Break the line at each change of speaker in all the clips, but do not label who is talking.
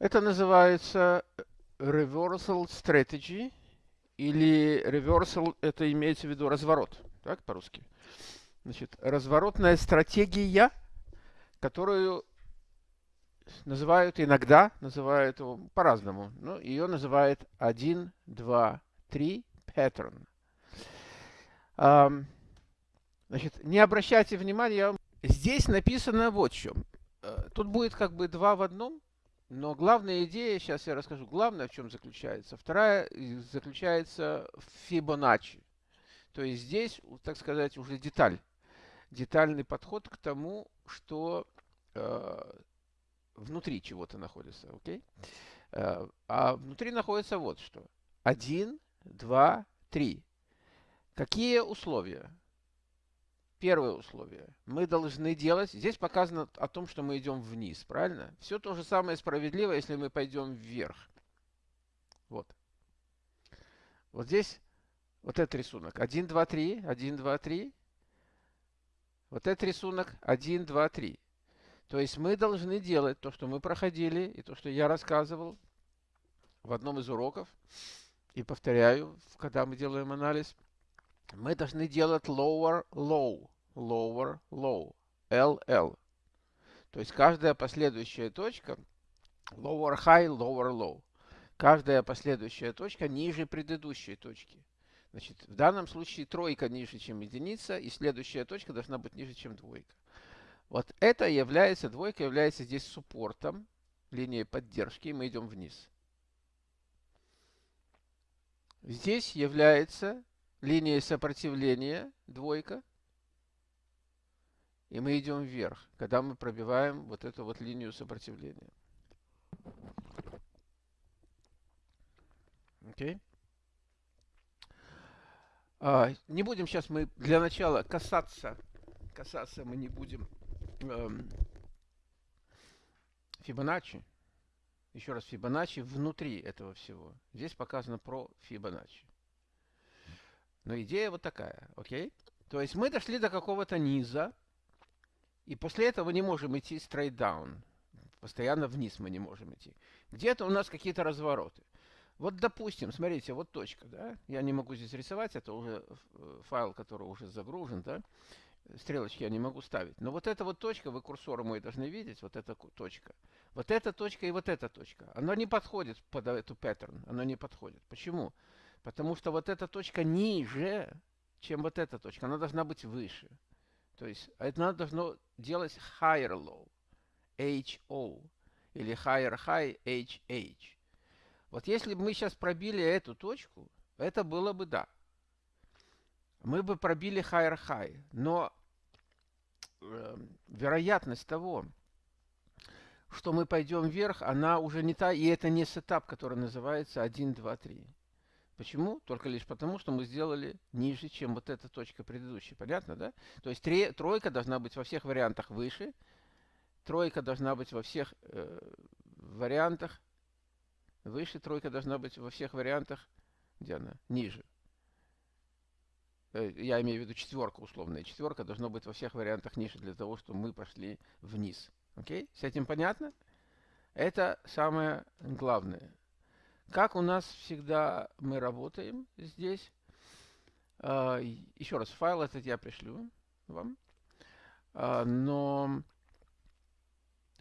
Это называется reversal strategy, или reversal, это имеется в виду разворот, так, по-русски. Значит, разворотная стратегия, которую называют иногда, называют по-разному. Ну, ее называют 1, 2, 3 pattern. Значит, не обращайте внимания, здесь написано вот в чем. Э, тут будет как бы два в одном, но главная идея, сейчас я расскажу, главное в чем заключается. Вторая заключается в Фибоначчи. То есть здесь, так сказать, уже деталь. Детальный подход к тому, что э, внутри чего-то находится. Okay? Э, а внутри находится вот что. Один, два, три. Какие условия? Первое условие. Мы должны делать... Здесь показано о том, что мы идем вниз, правильно? Все то же самое справедливо, если мы пойдем вверх. Вот. Вот здесь вот этот рисунок. 1, 2, 3. 1, 2, 3. Вот этот рисунок 1, 2, 3. То есть мы должны делать то, что мы проходили, и то, что я рассказывал в одном из уроков. И повторяю, когда мы делаем анализ – мы должны делать lower low, lower low, LL. То есть каждая последующая точка lower high, lower low. Каждая последующая точка ниже предыдущей точки. Значит, в данном случае тройка ниже, чем единица, и следующая точка должна быть ниже, чем двойка. Вот это является, двойка является здесь суппортом, линией поддержки, и мы идем вниз. Здесь является линия сопротивления, двойка, и мы идем вверх, когда мы пробиваем вот эту вот линию сопротивления. Окей? Okay. А, не будем сейчас мы для начала касаться, касаться мы не будем эм, Фибоначчи. Еще раз, Фибоначчи внутри этого всего. Здесь показано про Фибоначчи. Но идея вот такая, окей? То есть мы дошли до какого-то низа, и после этого не можем идти straight down. Постоянно вниз мы не можем идти. Где-то у нас какие-то развороты. Вот, допустим, смотрите, вот точка, да? Я не могу здесь рисовать, это уже э, файл, который уже загружен, да? Стрелочки я не могу ставить. Но вот эта вот точка, вы курсором мой должны видеть, вот эта точка. Вот эта точка и вот эта точка. Она не подходит под эту паттерн, она не подходит. Почему? Почему? Потому что вот эта точка ниже, чем вот эта точка. Она должна быть выше. То есть это должно делать higher low, HO, или higher high, HH. Вот если бы мы сейчас пробили эту точку, это было бы да. Мы бы пробили higher high. Но э, вероятность того, что мы пойдем вверх, она уже не та, и это не сетап, который называется 1, 2, 3. Почему? Только лишь потому, что мы сделали ниже, чем вот эта точка предыдущая. Понятно, да? То есть тройка должна быть во всех вариантах выше. Тройка должна быть во всех э, вариантах выше. Тройка должна быть во всех вариантах, где она? Ниже. Э, я имею в виду четверка условная. Четверка должна быть во всех вариантах ниже для того, чтобы мы пошли вниз. Окей? С этим понятно? Это самое главное. Как у нас всегда мы работаем здесь. А, еще раз, файл этот я пришлю вам. А, но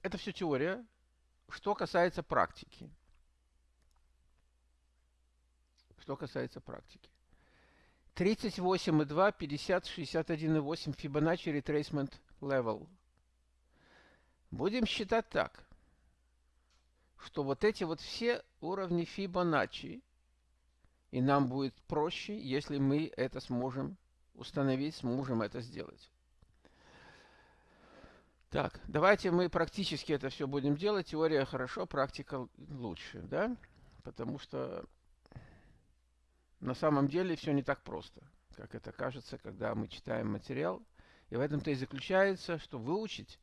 это все теория. Что касается практики. Что касается практики. 38,2, 50, 61,8 Fibonacci Retracement Level. Будем считать так что вот эти вот все уровни Фибоначчи, и нам будет проще, если мы это сможем установить, сможем это сделать. Так, давайте мы практически это все будем делать. Теория хорошо, практика лучше, да? Потому что на самом деле все не так просто, как это кажется, когда мы читаем материал. И в этом-то и заключается, что выучить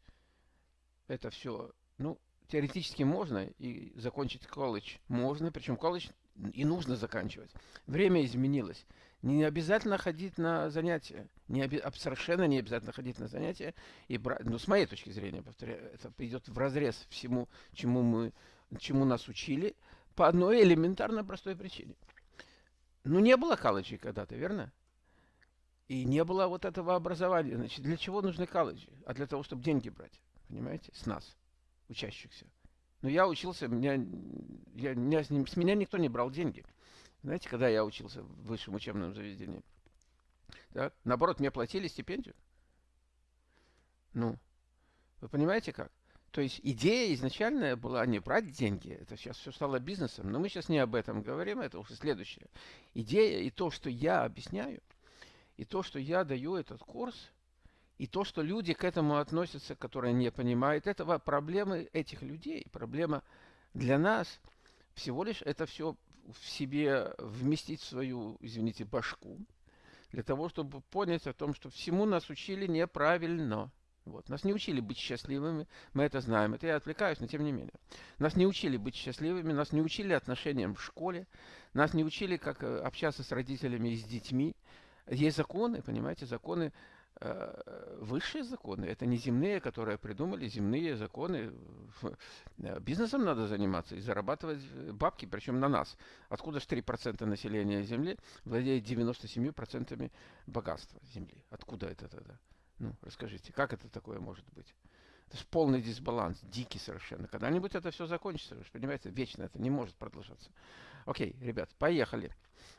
это все, ну, теоретически можно и закончить колледж можно, причем колледж и нужно заканчивать. Время изменилось. Не обязательно ходить на занятия. Не оби совершенно не обязательно ходить на занятия. И брать, ну, с моей точки зрения, повторяю, это идет в разрез всему, чему мы чему нас учили, по одной элементарно простой причине. Ну, не было колледжей когда-то, верно? И не было вот этого образования. Значит, для чего нужны колледжи? А для того, чтобы деньги брать, понимаете, с нас, учащихся. Но я учился, меня, я, меня, с, ним, с меня никто не брал деньги. Знаете, когда я учился в высшем учебном заведении. Так? Наоборот, мне платили стипендию. Ну, вы понимаете как? То есть идея изначальная была не брать деньги, это сейчас все стало бизнесом, но мы сейчас не об этом говорим, это уже следующее. Идея и то, что я объясняю, и то, что я даю этот курс, и то, что люди к этому относятся, которые не понимают этого, проблемы этих людей, проблема для нас всего лишь это все в себе вместить в свою, извините, башку, для того, чтобы понять о том, что всему нас учили неправильно. Вот. Нас не учили быть счастливыми, мы это знаем. Это я отвлекаюсь, но тем не менее. Нас не учили быть счастливыми, нас не учили отношениям в школе, нас не учили, как э, общаться с родителями и с детьми. Есть законы, понимаете, законы, высшие законы. Это не земные, которые придумали, земные законы. Э, бизнесом надо заниматься и зарабатывать бабки, причем на нас. Откуда же 3% населения Земли владеет 97% богатства Земли? Откуда это тогда? Ну, расскажите, как это такое может быть? Это же полный дисбаланс, дикий совершенно. Когда-нибудь это все закончится, вы же понимаете, вечно это не может продолжаться. Окей, ребят, поехали.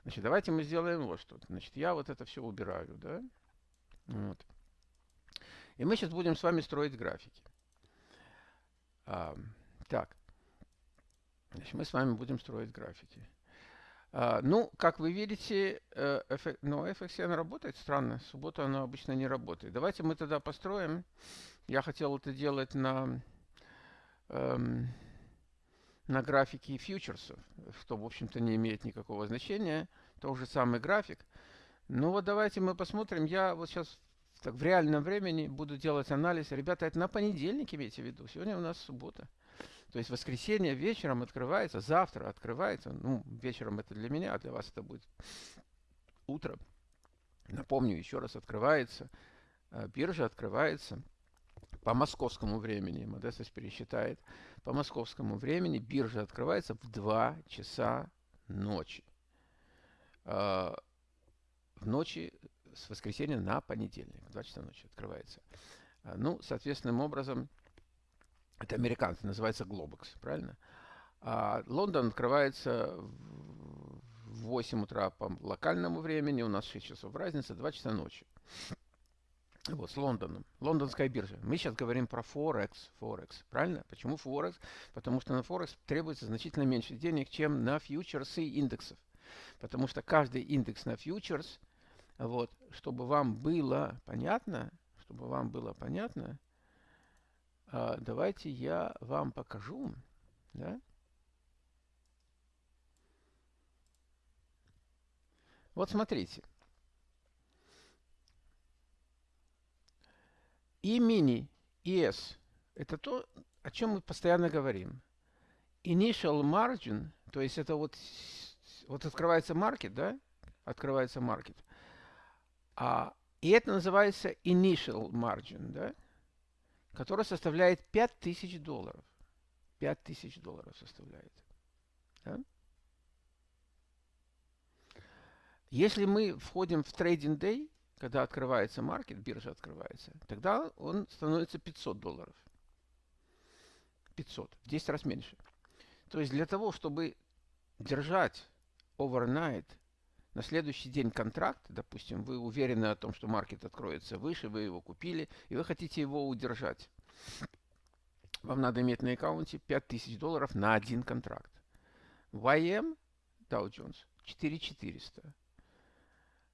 Значит, давайте мы сделаем вот что. Значит, я вот это все убираю, да? Вот. И мы сейчас будем с вами строить графики. А, так. Значит, мы с вами будем строить графики. А, ну, как вы видите, эффект, ну, FXN работает странно. Суббота она обычно не работает. Давайте мы тогда построим. Я хотел это делать на, эм, на графике фьючерсов, что, в общем-то, не имеет никакого значения. Тот же самый график. Ну вот давайте мы посмотрим. Я вот сейчас так, в реальном времени буду делать анализ. Ребята, это на понедельник имейте в виду. Сегодня у нас суббота. То есть воскресенье вечером открывается, завтра открывается. Ну, вечером это для меня, а для вас это будет утро. Напомню, еще раз открывается. Э, биржа открывается по московскому времени. Модестас пересчитает. По московскому времени биржа открывается в 2 часа ночи. В ночи с воскресенья на понедельник. В 2 часа ночи открывается. Э, ну, соответственным образом, это американцы, называется Globex, правильно? А Лондон открывается в 8 утра по локальному времени, у нас 6 часов разница, 2 часа ночи. Вот, с Лондоном. Лондонская биржа. Мы сейчас говорим про Форекс. Форекс. Правильно? Почему Форекс? Потому что на Форекс требуется значительно меньше денег, чем на фьючерсы индексов. Потому что каждый индекс на фьючерс, вот, чтобы вам было понятно, чтобы вам было понятно, а, давайте я вам покажу. Да? Вот смотрите. И мини, и S – это то, о чем мы постоянно говорим. Initial margin, то есть это вот, вот открывается маркет, да? Открывается маркет. А, и это называется initial margin, да? который составляет 5000 долларов. 5000 долларов составляет. Да? Если мы входим в трейдинг дей, когда открывается маркет, биржа открывается, тогда он становится 500 долларов. 500, в 10 раз меньше. То есть для того, чтобы держать overnight на следующий день контракт, допустим, вы уверены о том, что маркет откроется выше, вы его купили, и вы хотите его удержать. Вам надо иметь на аккаунте 5000 долларов на один контракт. YM, Dow Jones, 4400.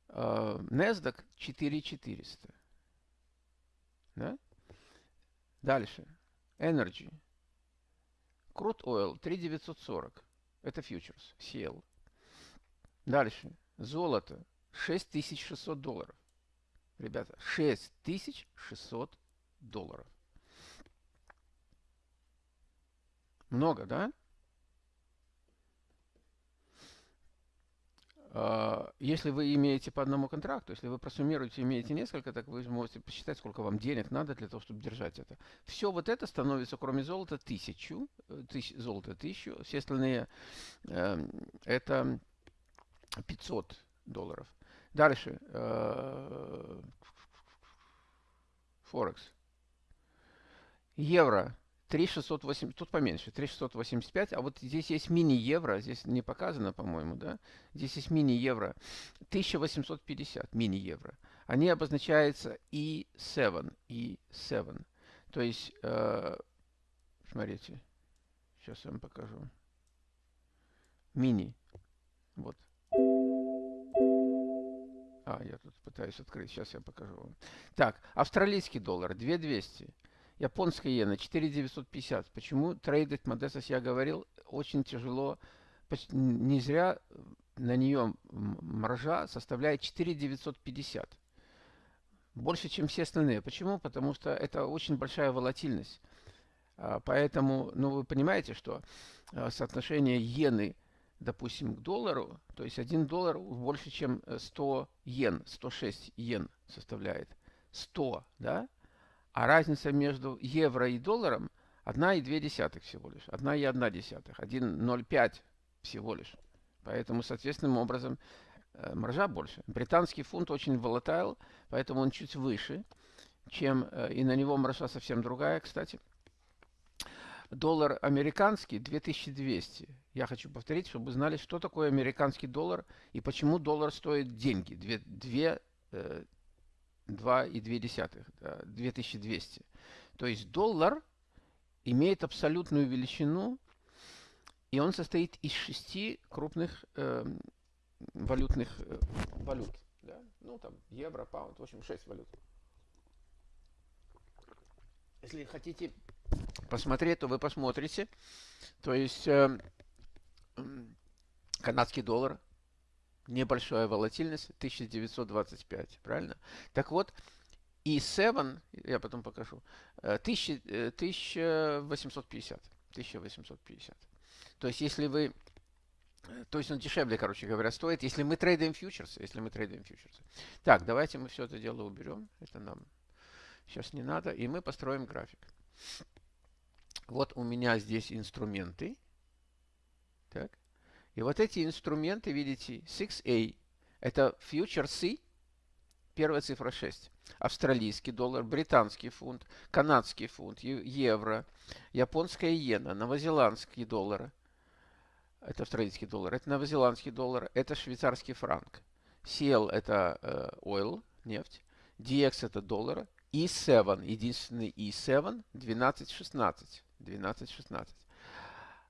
Uh, NASDAQ 4400. Да? Дальше. Energy. Crude Oil 3940. Это фьючерс, CL. Дальше. Золото 6600 долларов. Ребята, 6600 долларов. Много, да? А, если вы имеете по одному контракту, если вы просуммируете, имеете несколько, так вы можете посчитать, сколько вам денег надо для того, чтобы держать это. Все вот это становится, кроме золота, тысячу, э, тысяч, золото тысячу, все остальные э, это 500 долларов. Дальше. Э, Форекс. Евро 3608, тут поменьше, 3685, а вот здесь есть мини-евро, здесь не показано, по-моему, да? Здесь есть мини-евро, 1850 мини-евро. Они обозначаются E7, E7. То есть, э, смотрите, сейчас я вам покажу. Мини, вот. А, я тут пытаюсь открыть, сейчас я покажу вам. Так, австралийский доллар 2200. Японская иена 4950. Почему трейдить Модестас, я говорил, очень тяжело. Не зря на нее маржа составляет 4950. Больше, чем все остальные. Почему? Потому что это очень большая волатильность. А, поэтому, ну, вы понимаете, что а, соотношение иены, допустим, к доллару, то есть 1 доллар больше, чем 100 йен, 106 йен составляет. 100, да? А разница между евро и долларом 1,2 всего лишь. 1,1. 1,05 всего лишь. Поэтому, соответственным образом, э, маржа больше. Британский фунт очень волатайл, поэтому он чуть выше, чем э, и на него маржа совсем другая, кстати. Доллар американский 2200. Я хочу повторить, чтобы вы знали, что такое американский доллар и почему доллар стоит деньги. 2, 2 2,2, да, 2200. То есть доллар имеет абсолютную величину, и он состоит из шести крупных э, валютных э, валют. Да? Ну, там, евро, паунд, в общем, шесть валют. Если хотите посмотреть, то вы посмотрите. То есть э, канадский доллар небольшая волатильность 1925, правильно? Так вот, и 7, я потом покажу, 1850. 1850. То есть, если вы то есть он дешевле, короче говоря, стоит, если мы трейдим фьючерсы, если мы трейдим фьючерсы. Так, давайте мы все это дело уберем. Это нам сейчас не надо. И мы построим график. Вот у меня здесь инструменты. Так. И вот эти инструменты, видите, 6A, это C, первая цифра 6. Австралийский доллар, британский фунт, канадский фунт, евро, японская иена, новозеландский доллар, это австралийский доллар, это новозеландский доллар, это швейцарский франк. CL это э, oil, нефть, DX это доллар, E7, единственный E7, 12.16. 12.16.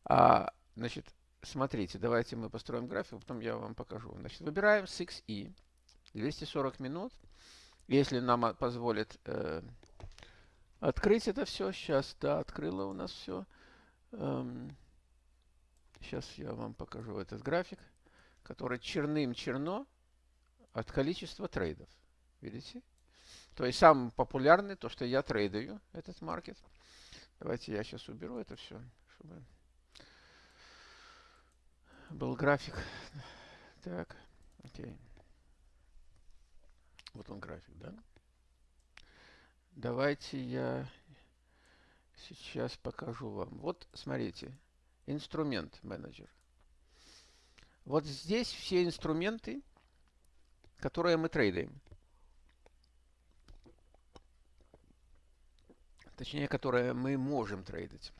А, значит, смотрите, давайте мы построим график, потом я вам покажу. Значит, выбираем 6E, 240 минут. Если нам позволит э, открыть это все, сейчас, да, открыло у нас все. Эм, сейчас я вам покажу этот график, который черным черно от количества трейдов. Видите? То есть самый популярный, то, что я трейдаю, этот маркет. Давайте я сейчас уберу это все, чтобы был график. Так, окей. Вот он график, да? Давайте я сейчас покажу вам. Вот, смотрите, инструмент менеджер. Вот здесь все инструменты, которые мы трейдаем. Точнее, которые мы можем трейдить.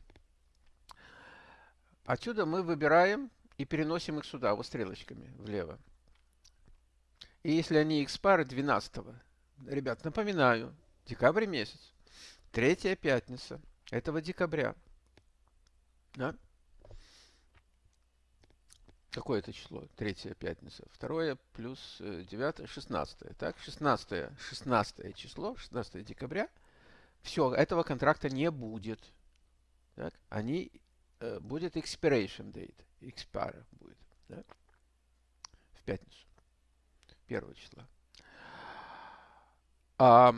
Отсюда мы выбираем и переносим их сюда, вот стрелочками влево. И если они экспары 12 -го, ребят, напоминаю, декабрь месяц, третья пятница этого декабря. Да? Какое это число? Третья пятница. Второе плюс э, девятое, шестнадцатое. Так, шестнадцатое, шестнадцатое число, 16 декабря. Все, этого контракта не будет. Так, они, э, будет expiration date expire будет. Да? В пятницу. Первого числа. А,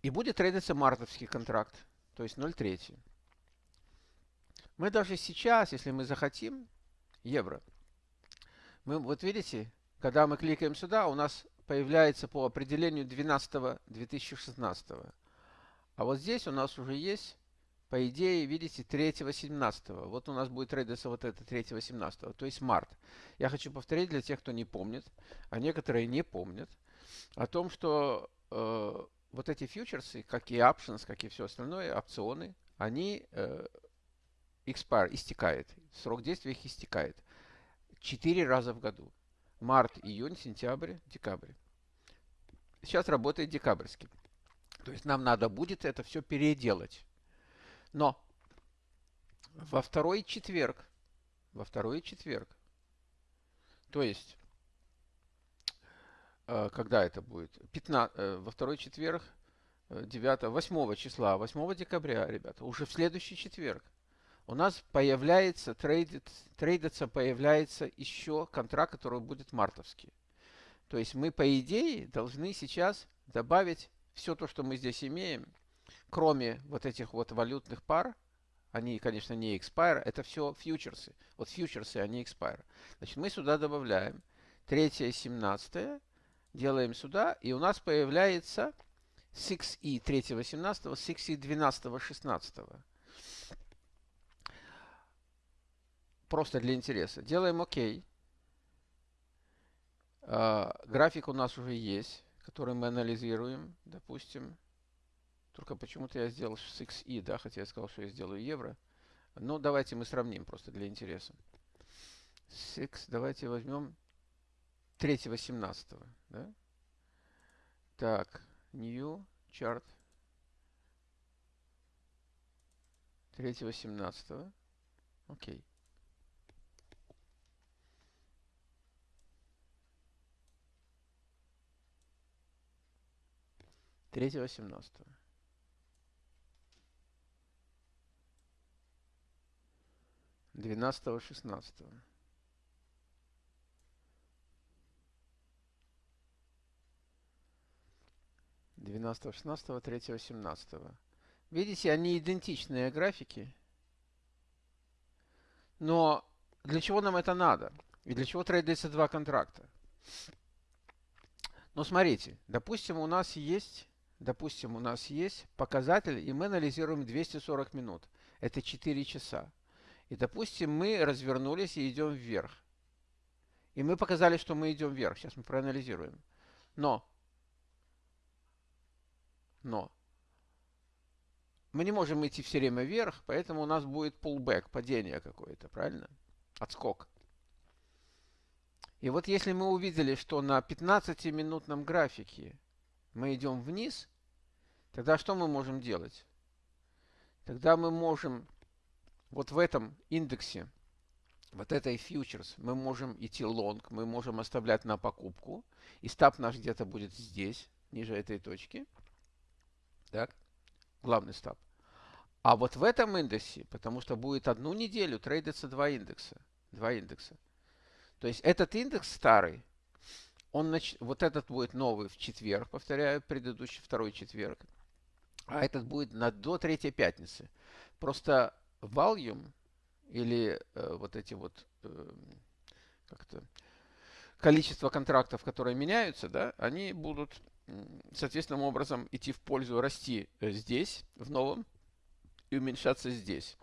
и будет трейдиться мартовский контракт. То есть 0,3. Мы даже сейчас, если мы захотим, евро, мы, вот видите, Когда мы кликаем сюда, у нас появляется по определению 12 2016. А вот здесь у нас уже есть, по идее, видите, 3 17 Вот у нас будет трейдиться вот это 3 17 то есть март. Я хочу повторить для тех, кто не помнит, а некоторые не помнят, о том, что э, вот эти фьючерсы, как и options, как и все остальное, опционы, они э, expire, истекает. Срок действия их истекает. Четыре раза в году. Март, июнь, сентябрь, декабрь. Сейчас работает декабрьский. То есть нам надо будет это все переделать. Но во второй четверг, во второй четверг, то есть, э, когда это будет? 15, э, во второй четверг, 9, э, 8 числа, 8 декабря, ребята, уже в следующий четверг у нас появляется, трейдит, трейдиться появляется еще контракт, который будет мартовский. То есть мы, по идее, должны сейчас добавить все то, что мы здесь имеем, кроме вот этих вот валютных пар, они, конечно, не expire, это все фьючерсы. Вот фьючерсы, они expire. Значит, мы сюда добавляем 3 17 делаем сюда, и у нас появляется 6E 3 17 6E 12 16 Просто для интереса. Делаем ОК. А, график у нас уже есть, который мы анализируем, допустим. Только почему-то я сделал 6i, да, хотя я сказал, что я сделаю евро. Ну, давайте мы сравним просто для интереса. 6, давайте возьмем 3.18, да? Так, new chart 3.18. Окей. Третьего семнадцатого. Двенадцатого шестнадцатого. Двенадцатого шестнадцатого, третьего семнадцатого. Видите, они идентичные графики. Но для чего нам это надо? И для чего трейдится два контракта? Ну, смотрите, допустим, у нас есть допустим, у нас есть показатель, и мы анализируем 240 минут. Это 4 часа. И, допустим, мы развернулись и идем вверх. И мы показали, что мы идем вверх. Сейчас мы проанализируем. Но, но, мы не можем идти все время вверх, поэтому у нас будет pullback, падение какое-то, правильно? Отскок. И вот если мы увидели, что на 15-минутном графике мы идем вниз, Тогда что мы можем делать? Тогда мы можем вот в этом индексе, вот этой фьючерс, мы можем идти лонг, мы можем оставлять на покупку. И стап наш где-то будет здесь, ниже этой точки. Так, главный стап. А вот в этом индексе, потому что будет одну неделю трейдиться два индекса. Два индекса. То есть этот индекс старый, он нач... вот этот будет новый в четверг, повторяю, предыдущий второй четверг а этот будет на, до третьей пятницы. Просто volume или э, вот эти вот э, как-то количество контрактов, которые меняются, да, они будут соответственным образом идти в пользу расти э, здесь, в новом, и уменьшаться здесь.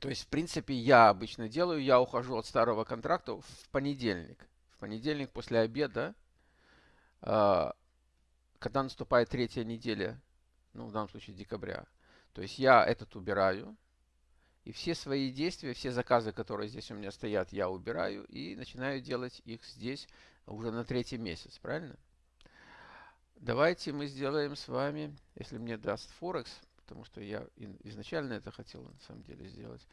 То есть, в принципе, я обычно делаю, я ухожу от старого контракта в понедельник. В понедельник после обеда э, когда наступает третья неделя, ну, в данном случае декабря, то есть я этот убираю, и все свои действия, все заказы, которые здесь у меня стоят, я убираю и начинаю делать их здесь уже на третий месяц, правильно? Давайте мы сделаем с вами, если мне даст Форекс, потому что я изначально это хотел на самом деле сделать,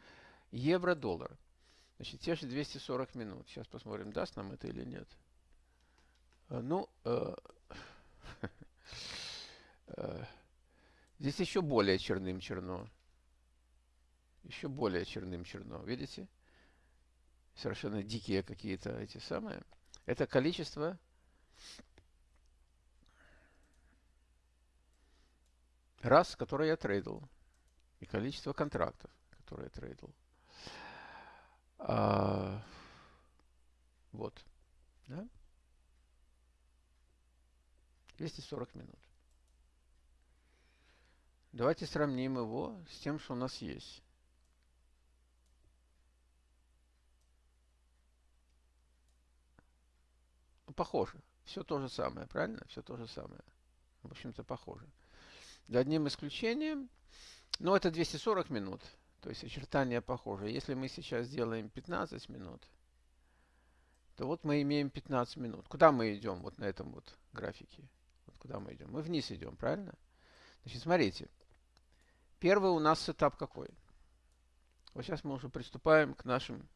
евро-доллар. Значит, те же 240 минут. Сейчас посмотрим, даст нам это или нет. Э, ну, э, здесь еще более черным черно. Еще более черным черно. Видите? Совершенно дикие какие-то эти самые. Это количество раз, которые я трейдил. И количество контрактов, которые я трейдил. А, 240 минут. Давайте сравним его с тем, что у нас есть. Ну, похоже. Все то же самое, правильно? Все то же самое. В общем-то, похоже. За одним исключением, но это 240 минут. То есть очертания похожи. Если мы сейчас сделаем 15 минут, то вот мы имеем 15 минут. Куда мы идем вот на этом вот графике? Куда мы идем? Мы вниз идем, правильно? Значит, смотрите. Первый у нас этап какой? Вот сейчас мы уже приступаем к нашим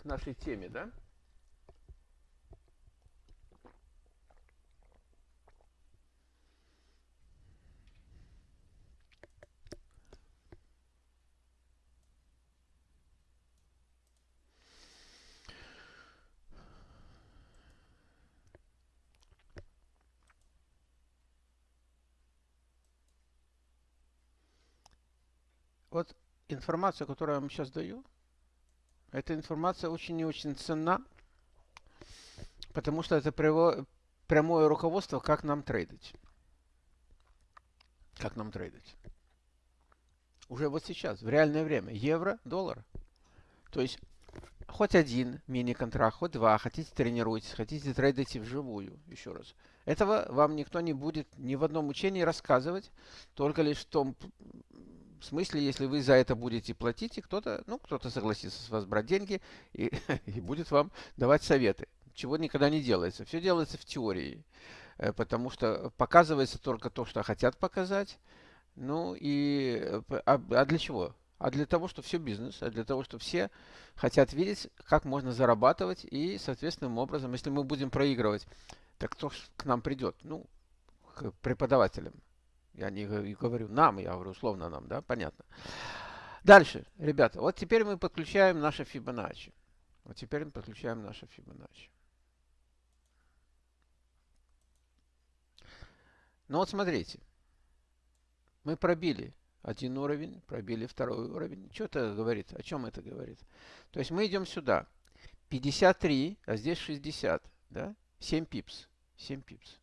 к нашей теме, да? Вот информация, которую я вам сейчас даю, эта информация очень и очень ценна, потому что это прямое руководство, как нам трейдить. Как нам трейдить. Уже вот сейчас, в реальное время. Евро, доллар. То есть, хоть один мини-контракт, хоть два, хотите тренируйтесь, хотите трейдите вживую, еще раз. Этого вам никто не будет ни в одном учении рассказывать, только лишь в том в смысле, если вы за это будете платить, и кто-то, ну, кто-то согласится с вас брать деньги и, и будет вам давать советы. Чего никогда не делается. Все делается в теории. Э, потому что показывается только то, что хотят показать. Ну и э, а, а для чего? А для того, что все бизнес, а для того, что все хотят видеть, как можно зарабатывать, и соответственным образом, если мы будем проигрывать, так кто к нам придет? Ну, к преподавателям. Я не говорю нам, я говорю условно нам, да, понятно. Дальше, ребята, вот теперь мы подключаем наше Fibonacci. Вот теперь мы подключаем наше Fibonacci. Ну вот смотрите, мы пробили один уровень, пробили второй уровень. Что это говорит? О чем это говорит? То есть мы идем сюда. 53, а здесь 60, да? 7 пипс. 7 пипс.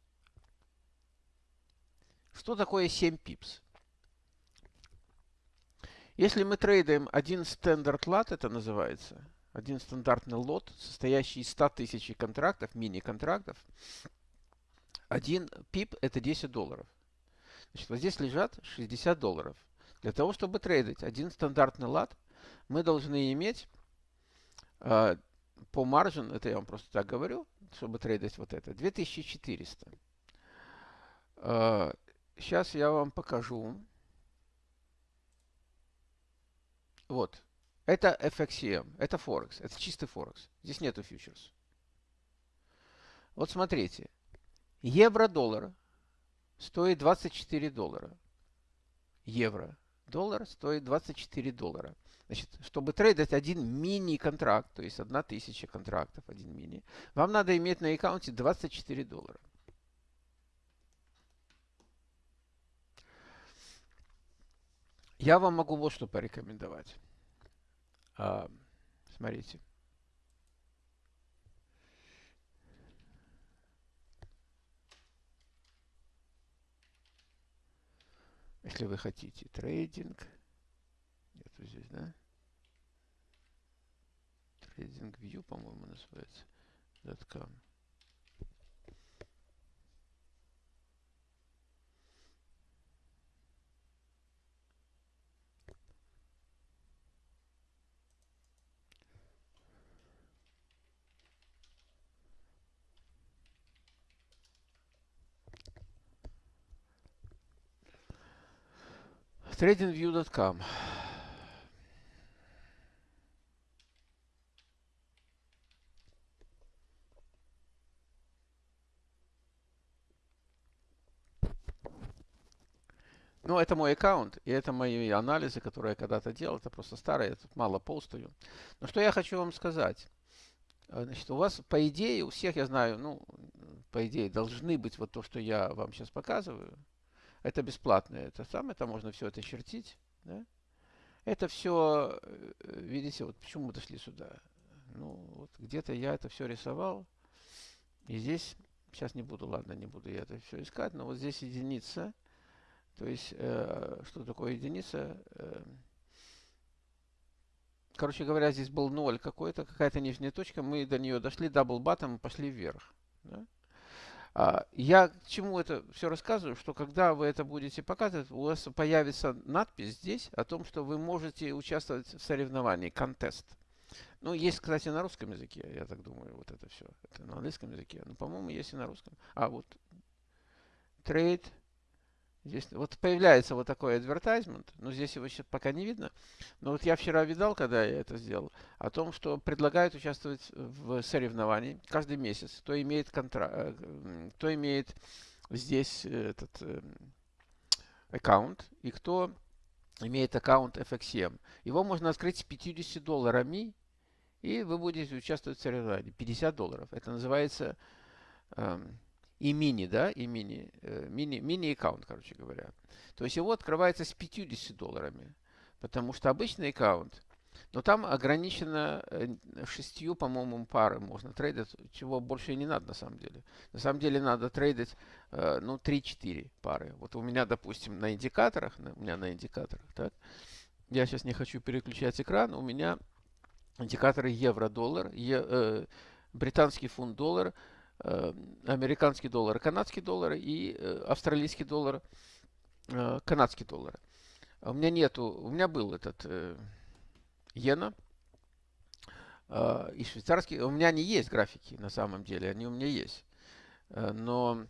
Что такое 7 пипс? Если мы трейдаем один стандарт лот, это называется, один стандартный лот, состоящий из 100 тысяч контрактов, мини-контрактов, один пип это 10 долларов. Значит, вот здесь лежат 60 долларов. Для того, чтобы трейдить один стандартный лот, мы должны иметь э, по маржин, это я вам просто так говорю, чтобы трейдить вот это, 2400. Э, Сейчас я вам покажу. Вот. Это FXCM, это Форекс, это чистый Форекс. Здесь нету фьючерс. Вот смотрите. Евро-доллар стоит 24 доллара. Евро-доллар стоит 24 доллара. Значит, чтобы трейдить один мини-контракт, то есть 1000 контрактов, один мини, вам надо иметь на аккаунте 24 доллара. Я вам могу вот что порекомендовать. А, смотрите. Если вы хотите трейдинг, нету здесь, да? Трейдинг View, по-моему, называется. .com. tradingview.com. Ну, это мой аккаунт, и это мои анализы, которые я когда-то делал. Это просто старые, я тут мало полстую. Но что я хочу вам сказать. А, значит, у вас, по идее, у всех, я знаю, ну, по идее, должны быть вот то, что я вам сейчас показываю. Это бесплатно. Это самое, это можно все это чертить. Да? Это все, э, видите, вот почему мы дошли сюда. Ну, вот где-то я это все рисовал. И здесь сейчас не буду, ладно, не буду я это все искать, но вот здесь единица. То есть, э, что такое единица? Э, короче говоря, здесь был 0 какой-то, какая-то нижняя точка, мы до нее дошли, double bottom, пошли вверх. Да? А, я к чему это все рассказываю, что когда вы это будете показывать, у вас появится надпись здесь о том, что вы можете участвовать в соревновании, контест. Ну, есть, кстати, на русском языке, я так думаю, вот это все. Это на английском языке. Ну, по-моему, есть и на русском. А, вот. Trade Здесь вот появляется вот такой advertisement, но здесь его сейчас пока не видно. Но вот я вчера видал, когда я это сделал, о том, что предлагают участвовать в соревновании каждый месяц. Кто имеет контра... Э, кто имеет здесь этот э, аккаунт и кто имеет аккаунт FXM. Его можно открыть с 50 долларами, и вы будете участвовать в соревновании. 50 долларов. Это называется эм, и мини, да, и мини, э, мини, мини-аккаунт, короче говоря. То есть его открывается с 50 долларами, потому что обычный аккаунт, но там ограничено э, шестью, по-моему, пары можно трейдить, чего больше не надо на самом деле. На самом деле надо трейдить, э, ну, 3-4 пары. Вот у меня, допустим, на индикаторах, у меня на индикаторах, так, я сейчас не хочу переключать экран, у меня индикаторы евро-доллар, э, британский фунт-доллар, американский доллар, канадский доллар и э, австралийский доллар, э, канадский доллар. А у меня нету, у меня был этот иена и швейцарский. У меня не есть графики на самом деле, они у меня есть. Но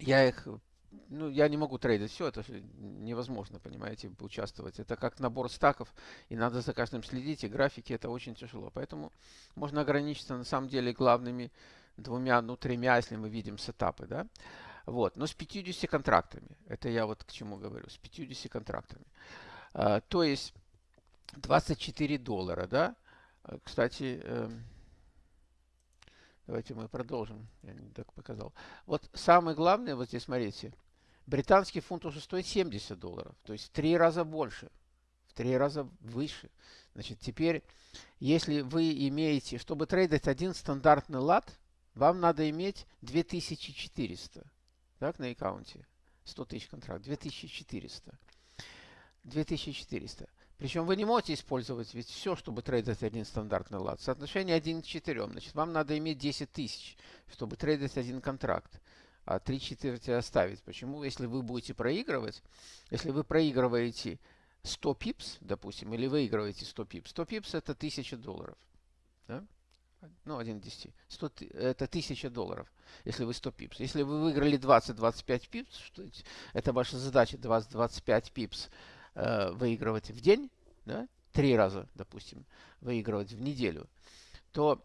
я их ну, я не могу трейдить все, это невозможно, понимаете, участвовать. Это как набор стаков, и надо за каждым следить, и графики это очень тяжело. Поэтому можно ограничиться на самом деле главными двумя, ну, тремя, если мы видим сетапы, да. Вот, но с 50 контрактами. Это я вот к чему говорю, с 50 контрактами. А, то есть 24 доллара, да. А, кстати, э, давайте мы продолжим. Я не так показал. Вот самое главное, вот здесь смотрите, британский фунт уже стоит 70 долларов, то есть в три раза больше, в три раза выше. Значит, теперь, если вы имеете, чтобы трейдить один стандартный лат, вам надо иметь 2400 так, на аккаунте. 100 тысяч контракт. 2400. 2400. Причем вы не можете использовать ведь все, чтобы трейдить один стандартный лад. Соотношение 1 к 4. Значит, вам надо иметь 10 тысяч, чтобы трейдить один контракт. А 3 четверти оставить. Почему? Если вы будете проигрывать, если вы проигрываете 100 пипс, допустим, или выигрываете 100 пипс, 100 пипс это 1000 долларов. Ну, 1 к 10, 100, это 1000 долларов, если вы 100 пипс. Если вы выиграли 20-25 пипс, что это ваша задача 20-25 пипс э, выигрывать в день, да, три раза, допустим, выигрывать в неделю, то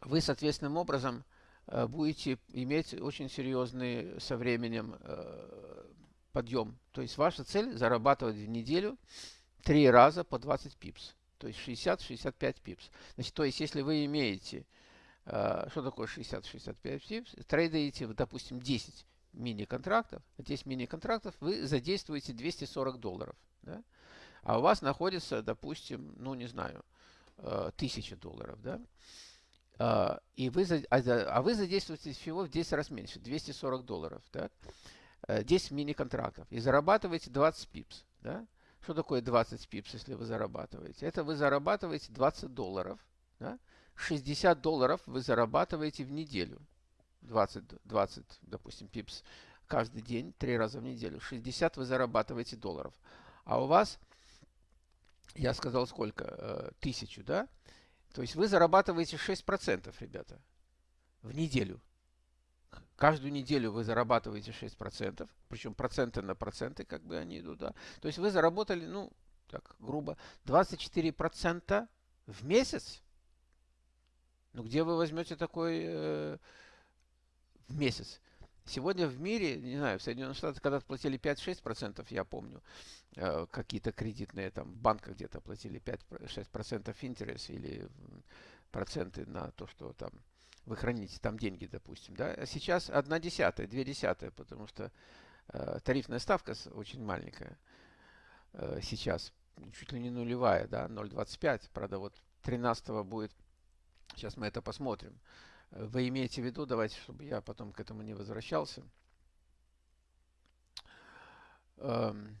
вы, соответственным образом, э, будете иметь очень серьезный со временем э, подъем. То есть ваша цель зарабатывать в неделю три раза по 20 пипс то есть 60-65 пипс. Значит, то есть если вы имеете, э, что такое 60-65 пипс, трейдаете, допустим, 10 мини-контрактов, 10 мини-контрактов, вы задействуете 240 долларов. Да? А у вас находится, допустим, ну не знаю, э, 1000 долларов. Да? Uh, и вы, а, а вы задействуете всего в 10 раз меньше, 240 долларов, да? 10 мини-контрактов, и зарабатываете 20 пипс. Да? Что такое 20 пипс, если вы зарабатываете? Это вы зарабатываете 20 долларов. Да? 60 долларов вы зарабатываете в неделю. 20, 20, допустим, пипс каждый день, три раза в неделю. 60 вы зарабатываете долларов. А у вас, я сказал сколько, э, тысячу, да? То есть вы зарабатываете 6%, ребята, в неделю. Каждую неделю вы зарабатываете 6%, причем проценты на проценты, как бы они идут, да. То есть вы заработали, ну, так грубо, 24% в месяц. Ну, где вы возьмете такой э, в месяц? Сегодня в мире, не знаю, в Соединенных Штатах когда платили 5-6%, я помню, э, какие-то кредитные там банки где-то платили 5-6% интерес или проценты на то, что там вы храните там деньги, допустим, да, а сейчас одна десятая, две десятые, потому что э, тарифная ставка очень маленькая э, сейчас, чуть ли не нулевая, да, 0,25, правда, вот 13 будет, сейчас мы это посмотрим, вы имеете в виду, давайте, чтобы я потом к этому не возвращался. Эм,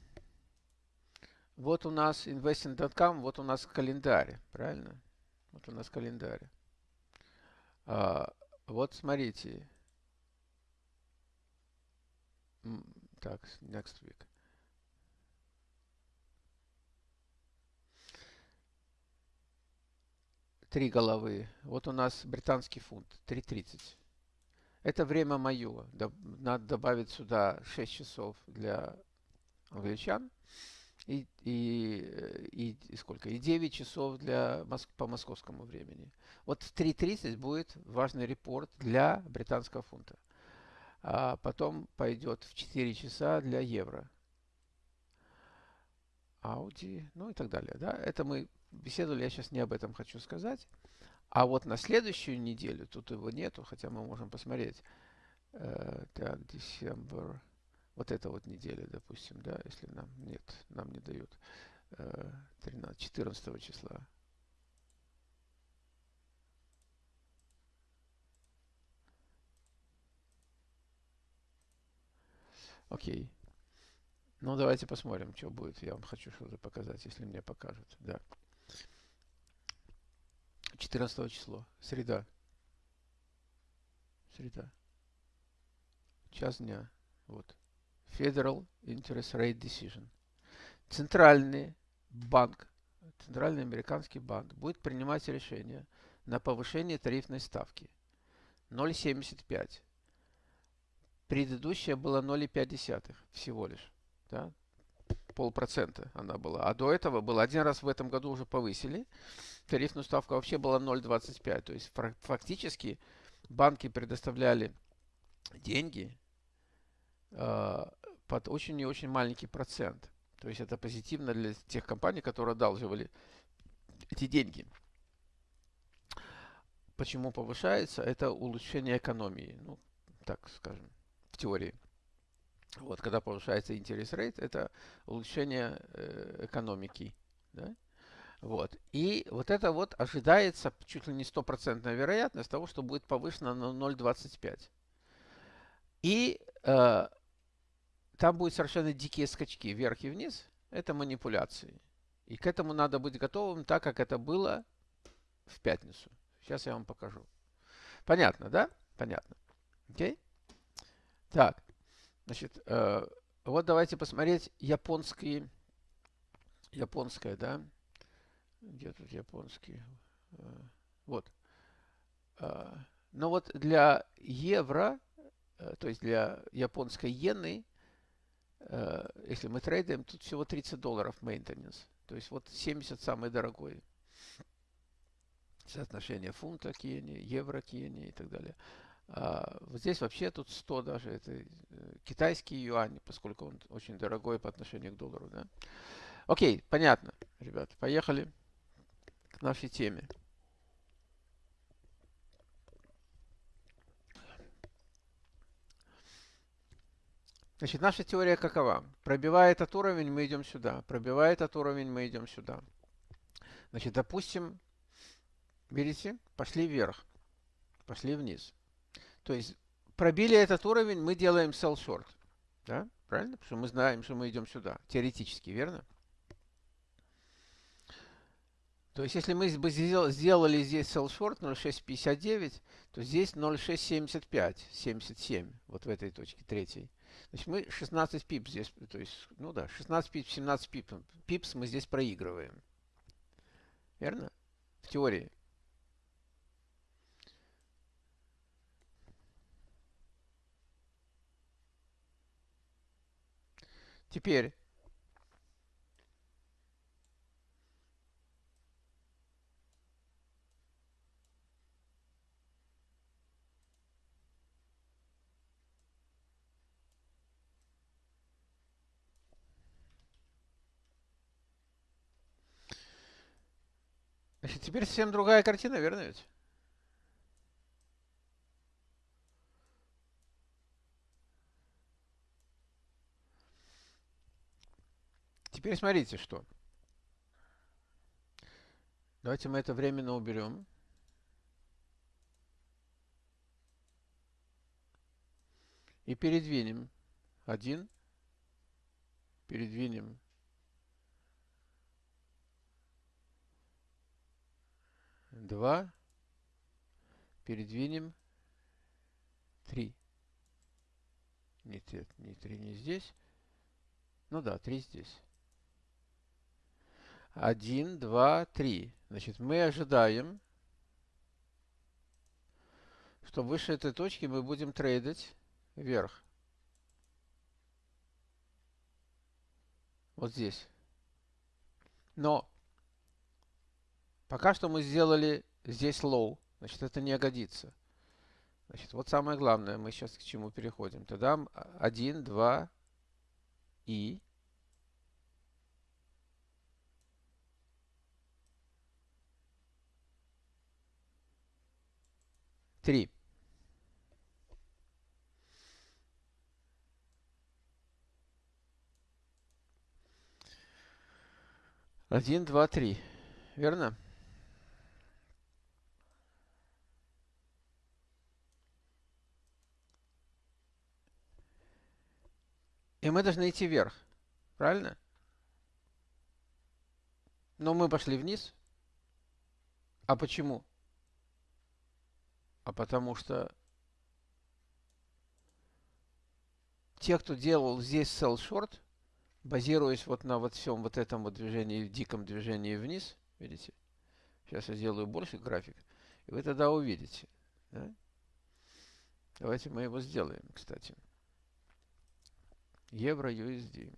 вот у нас investing.com, вот у нас календарь, правильно? Вот у нас календарь. А, вот смотрите. Так, next week. Три головы. Вот у нас британский фунт, 3.30. Это время мое. Надо добавить сюда 6 часов для англичан и, и, и, и сколько? И 9 часов для, по московскому времени. Вот в 3.30 будет важный репорт для британского фунта. А потом пойдет в 4 часа для евро. Ауди, ну и так далее. Да? Это мы беседовали, я сейчас не об этом хочу сказать. А вот на следующую неделю, тут его нету, хотя мы можем посмотреть. Э, так, декабрь вот эта вот неделя, допустим, да, если нам нет, нам не дают 13, 14 числа. Окей. Ну, давайте посмотрим, что будет. Я вам хочу что-то показать, если мне покажут. Да. 14 число. Среда. Среда. Час дня. Вот. Federal Interest Rate Decision. Центральный банк, Центральный американский банк будет принимать решение на повышение тарифной ставки 0,75. Предыдущая была 0,5 всего лишь. Да? Полпроцента она была. А до этого было один раз в этом году уже повысили. Тарифную ставку вообще была 0,25. То есть фактически банки предоставляли деньги а, под очень и очень маленький процент. То есть это позитивно для тех компаний, которые одалживали эти деньги. Почему повышается? Это улучшение экономии. Ну, так скажем, в теории. Вот, когда повышается интерес рейт, это улучшение э, экономики. Да? Вот. И вот это вот ожидается чуть ли не стопроцентная вероятность того, что будет повышено на 0,25. И э, там будут совершенно дикие скачки вверх и вниз. Это манипуляции. И к этому надо быть готовым, так как это было в пятницу. Сейчас я вам покажу. Понятно, да? Понятно. Окей? Так. Значит, э, вот давайте посмотреть японские. Японская, да? Где тут японский? Э, вот. Э, но вот для евро, э, то есть для японской иены, если мы трейдаем, тут всего 30 долларов maintenance. То есть вот 70 самый дорогой. Соотношение фунта к иене, евро к иене и так далее. А вот здесь вообще тут 100 даже. Это э, китайский юань, поскольку он очень дорогой по отношению к доллару. Да? Окей, понятно, ребят. Поехали к нашей теме. Значит, наша теория какова? Пробивая этот уровень, мы идем сюда. Пробивая этот уровень, мы идем сюда. Значит, допустим, видите, пошли вверх, пошли вниз. То есть пробили этот уровень, мы делаем sell short. Да? Правильно? Потому что мы знаем, что мы идем сюда. Теоретически, верно? То есть, если мы бы сделали здесь sell short 0.659, то здесь 0.675, 77, вот в этой точке, третьей. Значит, мы 16 пип здесь, то есть, ну да, 16 пип, 17 пип, пипс мы здесь проигрываем. Верно? В теории. Теперь Значит, теперь совсем другая картина, верно ведь? Теперь смотрите, что. Давайте мы это временно уберем. И передвинем. Один. Передвинем два, передвинем три. Не, не три не здесь. Ну да, три здесь. Один, два, три. Значит, мы ожидаем, что выше этой точки мы будем трейдить вверх. Вот здесь. Но пока что мы сделали здесь low. Значит, это не годится. Значит, вот самое главное, мы сейчас к чему переходим. Тогда 1, 2 и 3. Один, два, три. Верно? И мы должны идти вверх. Правильно? Но мы пошли вниз. А почему? а потому что те, кто делал здесь sell short, базируясь вот на вот всем вот этом вот движении, диком движении вниз, видите? Сейчас я сделаю больше график, и вы тогда увидите. Да? Давайте мы его сделаем, кстати. Евро USD.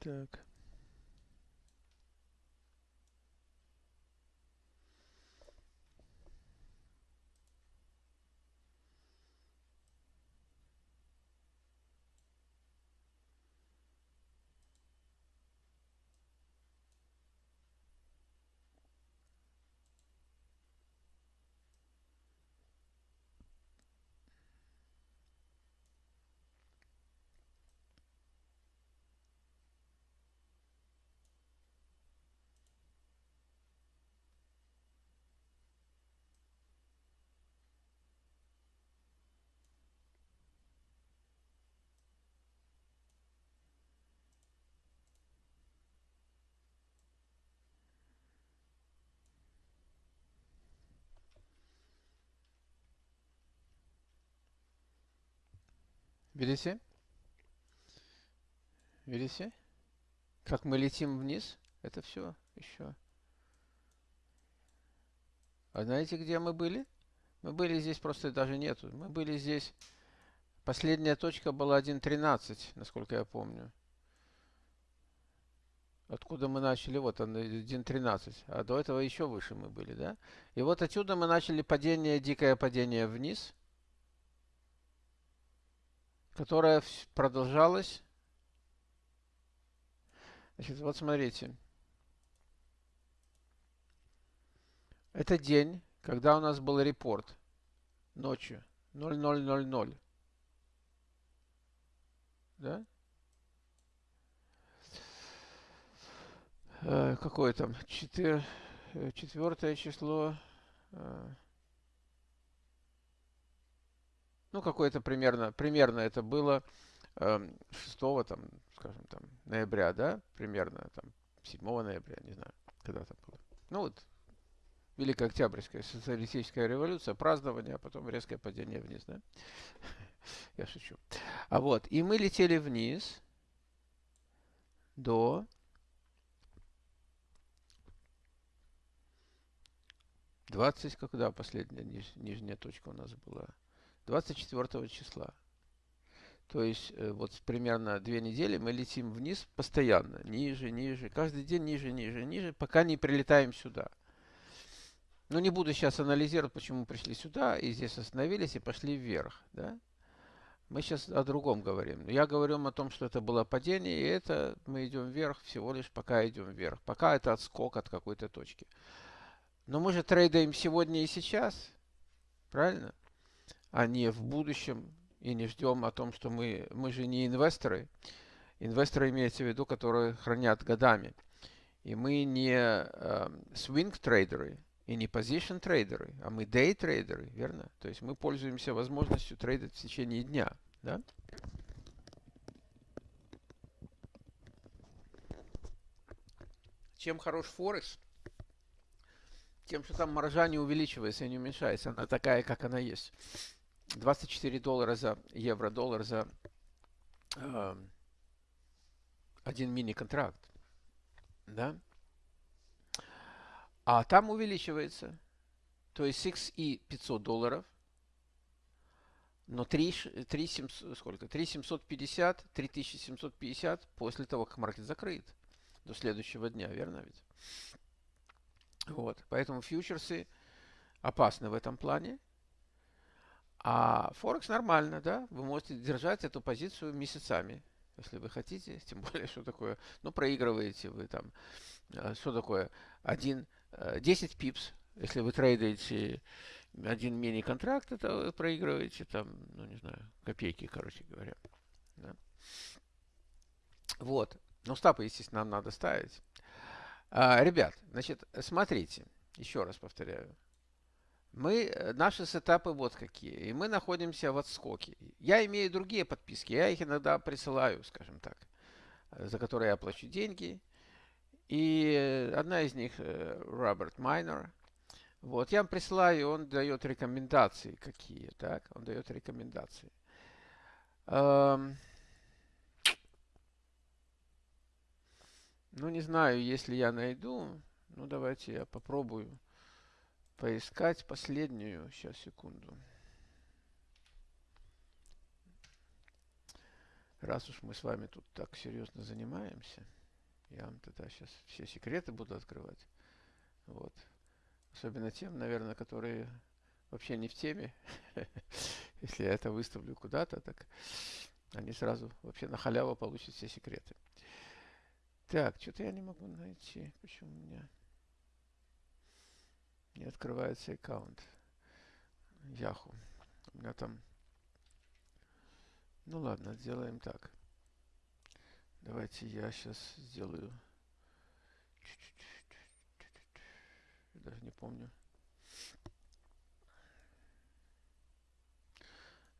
Так. Видите? Видите? Как мы летим вниз? Это все еще. А знаете, где мы были? Мы были здесь, просто даже нету. Мы были здесь. Последняя точка была 1.13, насколько я помню. Откуда мы начали? Вот он, 1.13. А до этого еще выше мы были, да? И вот отсюда мы начали падение, дикое падение вниз которая продолжалась. Значит, вот смотрите. Это день, когда у нас был репорт ночью 0000. Да? Э, какое там? Четыр... Э, четвертое число. Э, ну, какое-то примерно, примерно это было э, 6, там, скажем, там, ноября, да, примерно, там, 7 ноября, не знаю, когда там было. Ну, вот, Великая Октябрьская социалистическая революция, празднование, а потом резкое падение вниз, да? Я шучу. А вот, и мы летели вниз до 20, когда последняя ниж, нижняя точка у нас была? 24 числа. То есть э, вот примерно две недели мы летим вниз постоянно, ниже, ниже, каждый день ниже, ниже, ниже, пока не прилетаем сюда. Но не буду сейчас анализировать, почему пришли сюда и здесь остановились и пошли вверх. Да? Мы сейчас о другом говорим. Я говорю о том, что это было падение, и это мы идем вверх всего лишь пока идем вверх. Пока это отскок от какой-то точки. Но мы же трейдаем сегодня и сейчас. Правильно? А не в будущем и не ждем о том, что мы, мы же не инвесторы. Инвесторы имеется в виду, которые хранят годами. И мы не э, swing трейдеры и не position трейдеры, а мы day трейдеры, верно? То есть мы пользуемся возможностью трейдить в течение дня, да? Чем хорош Форекс? Тем, что там маржа не увеличивается и не уменьшается. Она такая, как она есть. 24 доллара за евро-доллар за э, один мини-контракт. Да? А там увеличивается. То есть 6 и 500 долларов. Но 3, 3, 700, сколько? 3 750, 3750 после того, как маркет закрыт до следующего дня, верно ведь? Вот, поэтому фьючерсы опасны в этом плане. А Форекс нормально, да? Вы можете держать эту позицию месяцами, если вы хотите. Тем более, что такое, ну, проигрываете вы там. А, что такое? Один, 10 э, пипс, если вы трейдаете один мини-контракт, это вы проигрываете там, ну, не знаю, копейки, короче говоря. Да? Вот. Ну, стапы, естественно, нам надо ставить. А, ребят, значит, смотрите, еще раз повторяю. Мы, э, наши сетапы вот какие. И мы находимся в отскоке. Я имею другие подписки. Я их иногда присылаю, скажем так, э, за которые я плачу деньги. И одна из них Роберт Майнер. Вот, я вам присылаю, он дает рекомендации какие, так? Он дает рекомендации. Эм, Ну, не знаю, если я найду. Ну, давайте я попробую поискать последнюю. Сейчас, секунду. Раз уж мы с вами тут так серьезно занимаемся, я вам тогда сейчас все секреты буду открывать. Вот. Особенно тем, наверное, которые вообще не в теме. Если я это выставлю куда-то, так они сразу вообще на халяву получат все секреты. Так, что-то я не могу найти. Почему у меня не открывается аккаунт Яху? У меня там... Ну ладно, сделаем так. Давайте я сейчас сделаю... Даже не помню.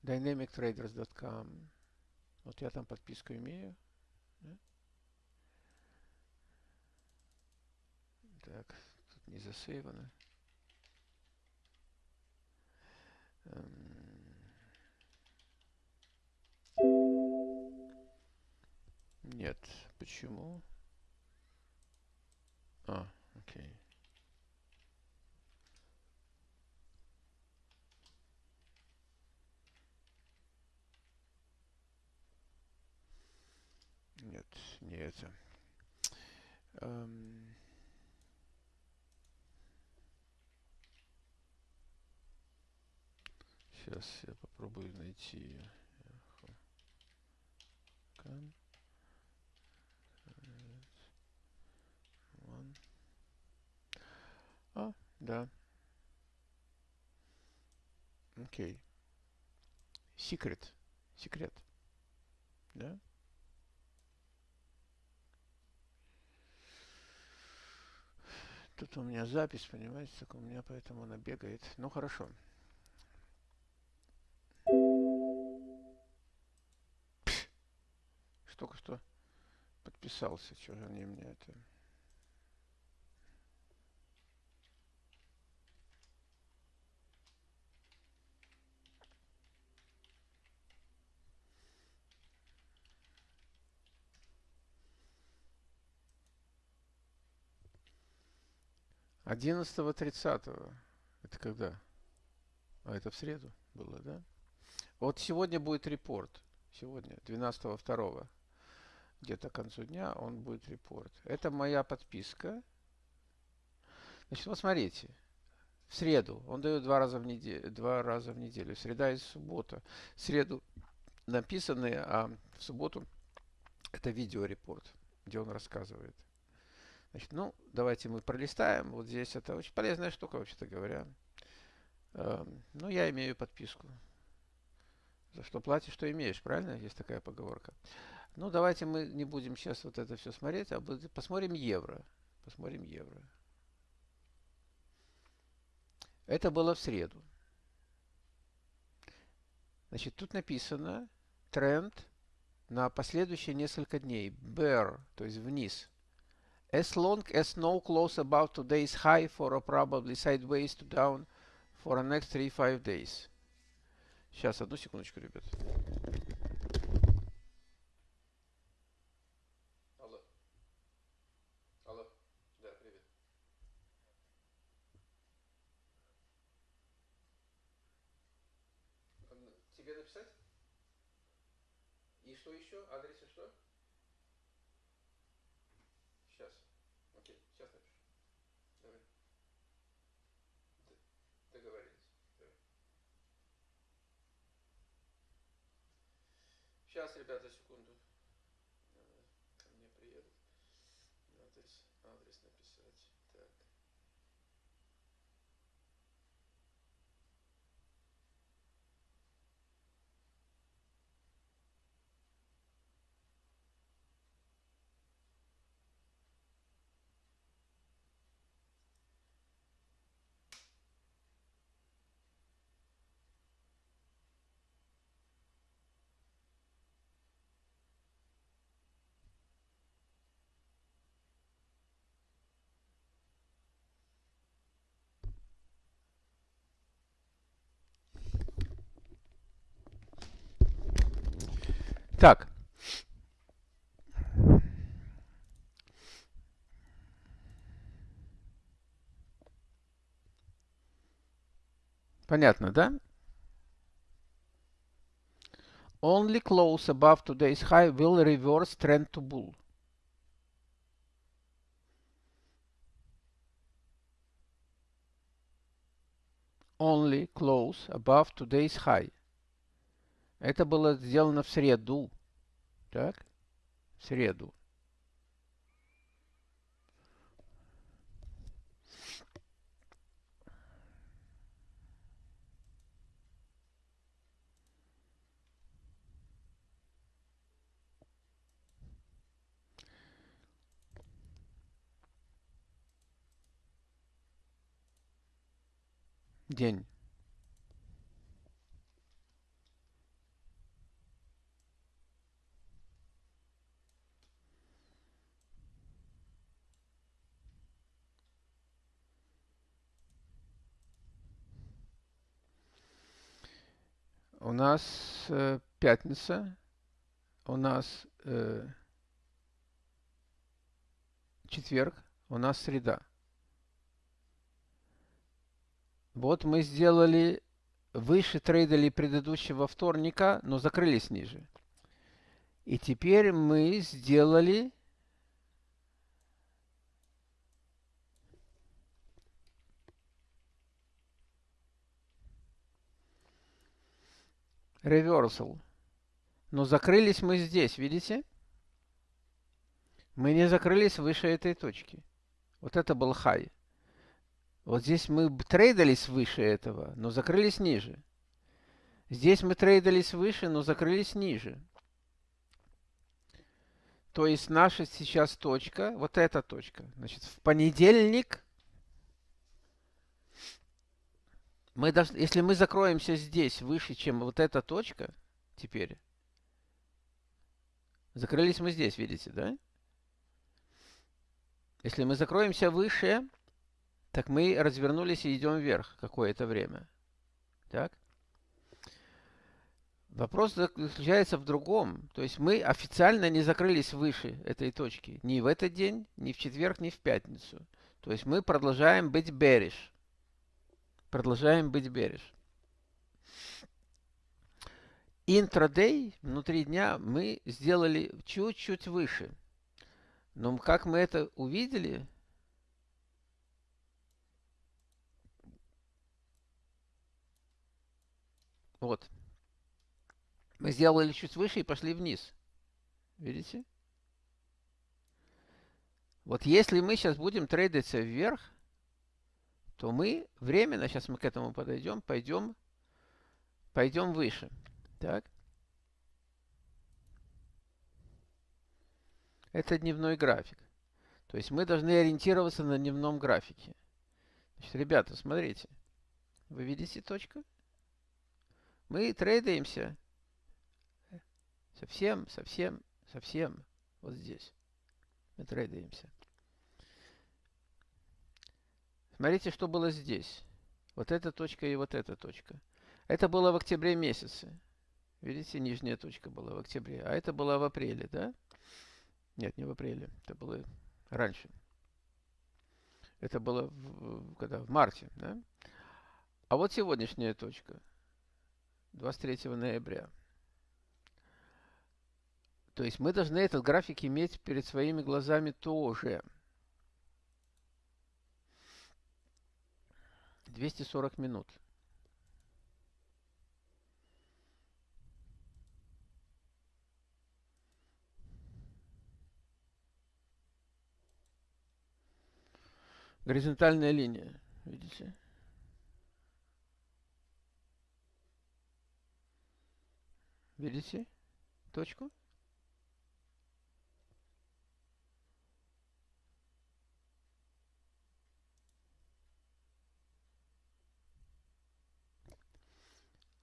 dynamictraders.com Вот я там подписку имею. Так, тут не засейвано. Эм. Нет, почему? А, окей. Нет, не это. Эм... Сейчас я попробую найти ее. А, да. Окей. Секрет. Секрет. Да? Тут у меня запись, понимаете, так у меня поэтому она бегает. Ну, хорошо. Только что подписался, что же они мне это... Одиннадцатого, тридцатого. Это когда? А это в среду было, да? Вот сегодня будет репорт. Сегодня, 12 второго где-то к концу дня он будет репорт. Это моя подписка. Значит, вот смотрите. В среду он дает два раза в неделю, два раза в неделю. Среда и суббота. В среду написанные, а в субботу это видеорепорт, где он рассказывает. Значит, ну, давайте мы пролистаем. Вот здесь это очень полезная штука, вообще-то говоря. Эм, ну, я имею подписку. За что платишь, что имеешь, правильно? Есть такая поговорка. Ну, давайте мы не будем сейчас вот это все смотреть, а посмотрим евро. Посмотрим евро. Это было в среду. Значит, тут написано тренд на последующие несколько дней. Bear, то есть вниз. As long as no close above today's high for a probably sideways to down for the next 3-5 days. Сейчас, одну секундочку, ребят. Алло. Алло. Да, привет. Тебе написать? И что еще? Адрес и что? Сейчас. Окей, сейчас напишу. Давай. Договорились. Сейчас, ребята, секунду. Ко мне приедут. Адрес, адрес написать. Так. Так. Понятно, да? Only close above today's high will reverse trend to bull. Only close above today's high. Это было сделано в среду. Так? Среду. День. У нас э, пятница, у нас э, четверг, у нас среда. Вот мы сделали выше трейдали предыдущего вторника, но закрылись ниже. И теперь мы сделали reversal. Но закрылись мы здесь, видите? Мы не закрылись выше этой точки. Вот это был high. Вот здесь мы трейдались выше этого, но закрылись ниже. Здесь мы трейдались выше, но закрылись ниже. То есть наша сейчас точка, вот эта точка. Значит, в понедельник мы должны, если мы закроемся здесь выше, чем вот эта точка, теперь, закрылись мы здесь, видите, да? Если мы закроемся выше, так мы развернулись и идем вверх какое-то время. Так? Вопрос заключается в другом. То есть мы официально не закрылись выше этой точки. Ни в этот день, ни в четверг, ни в пятницу. То есть мы продолжаем быть bearish. Продолжаем быть береж. Интрадей, внутри дня, мы сделали чуть-чуть выше. Но как мы это увидели, вот, мы сделали чуть выше и пошли вниз. Видите? Вот если мы сейчас будем трейдиться вверх, то мы временно, сейчас мы к этому подойдем, пойдем, пойдем выше. Так. Это дневной график. То есть мы должны ориентироваться на дневном графике. Значит, ребята, смотрите. Вы видите точку? Мы трейдаемся совсем, совсем, совсем вот здесь. Мы трейдаемся. Смотрите, что было здесь. Вот эта точка и вот эта точка. Это было в октябре месяце. Видите, нижняя точка была в октябре. А это было в апреле, да? Нет, не в апреле. Это было раньше. Это было в, когда? В марте, да? А вот сегодняшняя точка. 23 ноября. То есть мы должны этот график иметь перед своими глазами тоже. 240 минут. Горизонтальная линия, видите? Видите точку?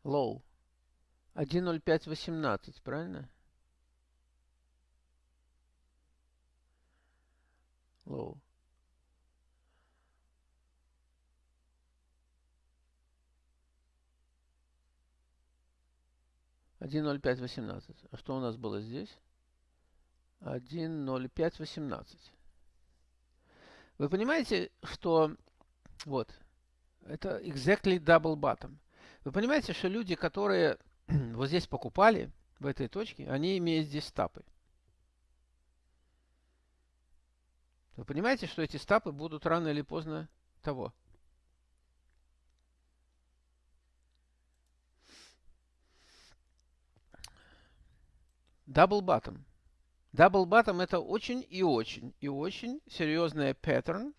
Low. 1.05.18, правильно? Low. Один ноль пять восемнадцать. А что у нас было здесь? Один ноль пять восемнадцать. Вы понимаете, что вот это exactly double bottom. Вы понимаете, что люди, которые вот здесь покупали, в этой точке, они имеют здесь стапы. Вы понимаете, что эти стапы будут рано или поздно того. Double bottom. Double bottom это очень и очень и очень серьезный паттерн,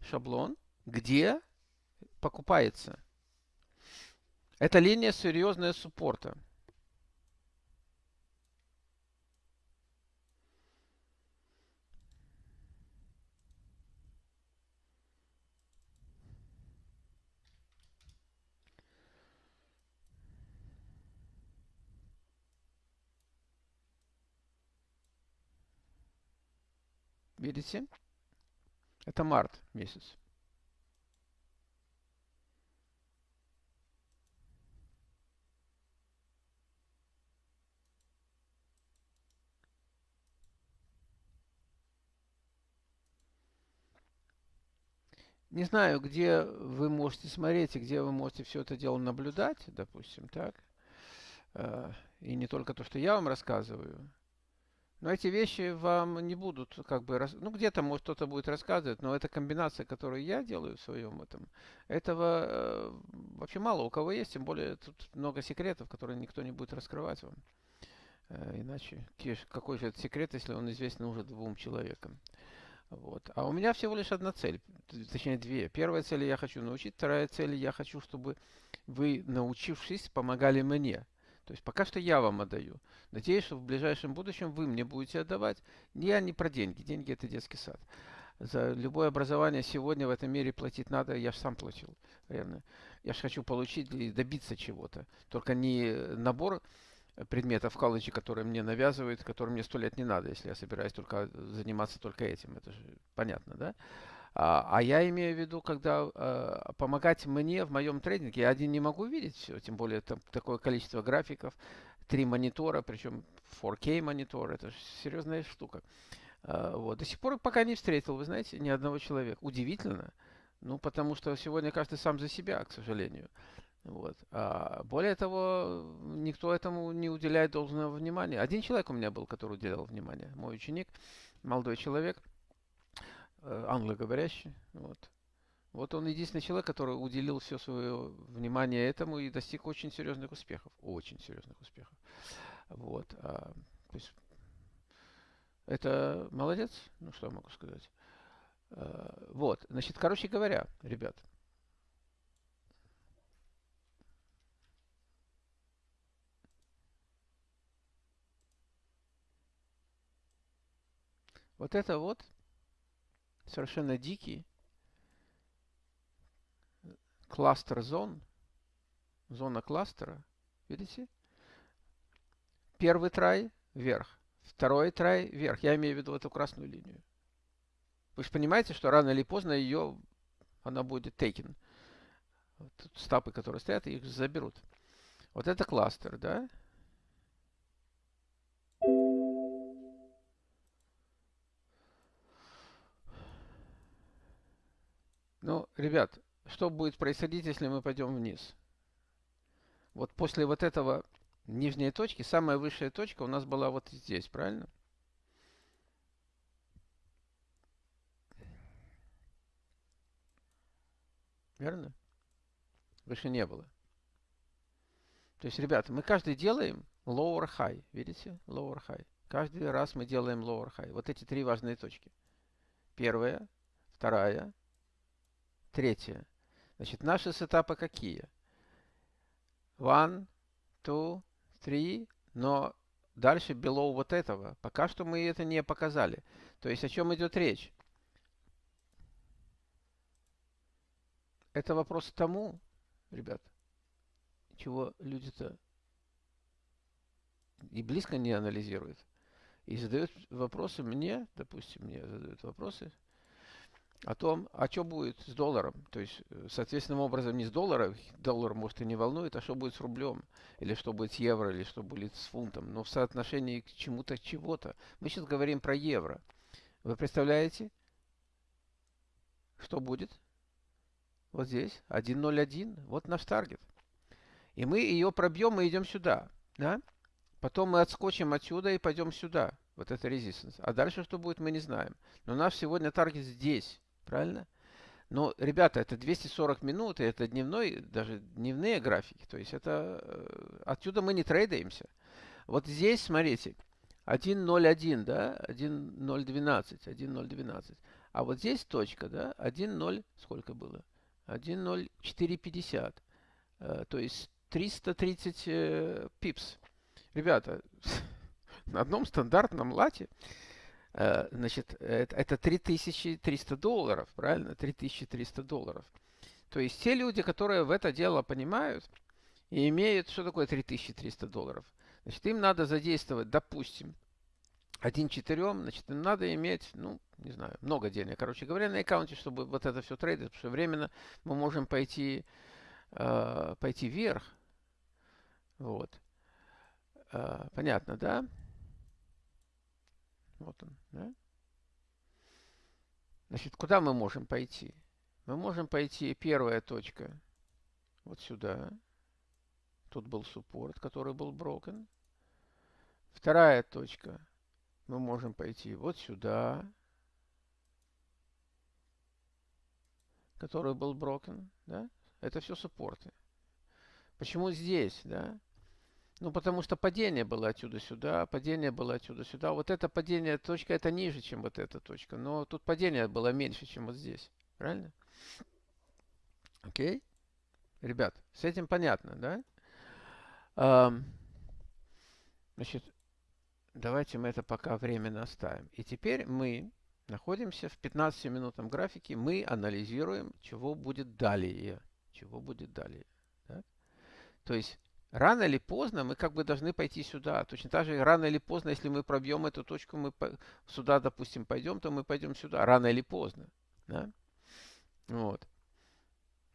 шаблон, где покупается это линия серьезная суппорта. Видите? Это март месяц. Не знаю, где вы можете смотреть и где вы можете все это дело наблюдать, допустим, так. Э, и не только то, что я вам рассказываю. Но эти вещи вам не будут как бы... Ну, где-то, может, кто-то будет рассказывать, но эта комбинация, которую я делаю в своем этом, этого э, вообще мало у кого есть, тем более тут много секретов, которые никто не будет раскрывать вам. Э, иначе какой же это секрет, если он известен уже двум человекам? Вот. А у меня всего лишь одна цель, точнее две. Первая цель я хочу научить, вторая цель я хочу, чтобы вы, научившись, помогали мне. То есть пока что я вам отдаю. Надеюсь, что в ближайшем будущем вы мне будете отдавать. Я не про деньги. Деньги это детский сад. За любое образование сегодня в этом мире платить надо, я же сам платил. Реально. Я же хочу получить и добиться чего-то. Только не набор предметов в которые мне навязывают, которые мне сто лет не надо, если я собираюсь только заниматься только этим. Это же понятно, да? А, а я имею в виду, когда э, помогать мне в моем тренинге, я один не могу видеть все, тем более там такое количество графиков, три монитора, причем 4K монитор, это же серьезная штука. Э, вот. До сих пор пока не встретил, вы знаете, ни одного человека. Удивительно. Ну, потому что сегодня каждый сам за себя, к сожалению. Вот. А более того, никто этому не уделяет должного внимания. Один человек у меня был, который уделял внимание. Мой ученик, молодой человек, э, англоговорящий. Вот. Вот он единственный человек, который уделил все свое внимание этому и достиг очень серьезных успехов. Очень серьезных успехов. Вот. А, то есть это молодец. Ну, что я могу сказать. А, вот. Значит, короче говоря, ребят, Вот это вот совершенно дикий кластер зон, зона кластера, видите? Первый трай вверх, второй трай вверх. Я имею в виду эту красную линию. Вы же понимаете, что рано или поздно ее, она будет taken. Вот стапы, которые стоят, их заберут. Вот это кластер, да? Ну, ребят, что будет происходить, если мы пойдем вниз? Вот после вот этого нижней точки, самая высшая точка у нас была вот здесь, правильно? Верно? Выше не было. То есть, ребята, мы каждый делаем lower high. Видите? Lower high. Каждый раз мы делаем lower high. Вот эти три важные точки. Первая, вторая, третья. Значит, наши сетапы какие? One, two, three, но дальше below вот этого. Пока что мы это не показали. То есть о чем идет речь? Это вопрос тому, ребят, чего люди-то и близко не анализируют. И задают вопросы мне, допустим, мне задают вопросы о том, а что будет с долларом. То есть, э, соответственным образом не с долларом, доллар может и не волнует, а что будет с рублем, или что будет с евро, или что будет с фунтом. Но в соотношении к чему-то, чего-то. Мы сейчас говорим про евро. Вы представляете, что будет? Вот здесь, 1.01, вот наш таргет. И мы ее пробьем и идем сюда, да? Потом мы отскочим отсюда и пойдем сюда. Вот это резистанс. А дальше что будет, мы не знаем. Но наш сегодня таргет здесь. Правильно? Но, ребята, это 240 минут, и это дневной, даже дневные графики. То есть это э, отсюда мы не трейдаемся. Вот здесь, смотрите, 1.01, да, 1.012, 1.012. А вот здесь точка, да, 1.0, сколько было? 1.0450. Э, то есть 330 э, пипс. Ребята, на одном стандартном лате значит, это, это 3300 долларов, правильно? 3300 долларов. То есть те люди, которые в это дело понимают и имеют, что такое 3300 долларов? Значит, им надо задействовать, допустим, один четырем, значит, им надо иметь, ну, не знаю, много денег, короче говоря, на аккаунте, чтобы вот это все трейдить, потому что временно мы можем пойти, э, пойти вверх. Вот. Э, понятно, да? Вот он, да? Значит, куда мы можем пойти? Мы можем пойти, первая точка, вот сюда. Тут был суппорт, который был broken. Вторая точка, мы можем пойти вот сюда, который был broken, да? Это все суппорты. Почему здесь, да? Ну, потому что падение было отсюда сюда, падение было отсюда сюда. Вот это падение, точка, это ниже, чем вот эта точка. Но тут падение было меньше, чем вот здесь. Правильно? Окей? Ребят, с этим понятно, да? Um, значит, давайте мы это пока временно оставим. И теперь мы находимся в 15-минутном графике. Мы анализируем, чего будет далее. Чего будет далее. Так? То есть рано или поздно мы как бы должны пойти сюда. Точно так же рано или поздно, если мы пробьем эту точку, мы сюда, допустим, пойдем, то мы пойдем сюда. Рано или поздно. Да? Вот.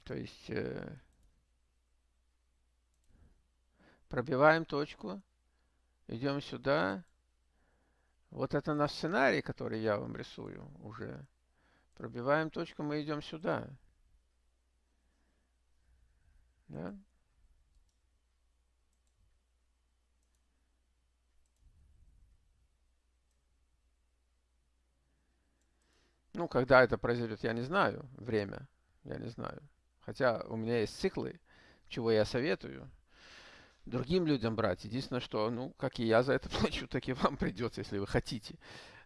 То есть э, пробиваем точку, идем сюда. Вот это наш сценарий, который я вам рисую уже. Пробиваем точку, мы идем сюда. Да? Ну, когда это произойдет, я не знаю. Время, я не знаю. Хотя у меня есть циклы, чего я советую другим людям брать. Единственное, что, ну, как и я за это плачу, так и вам придется, если вы хотите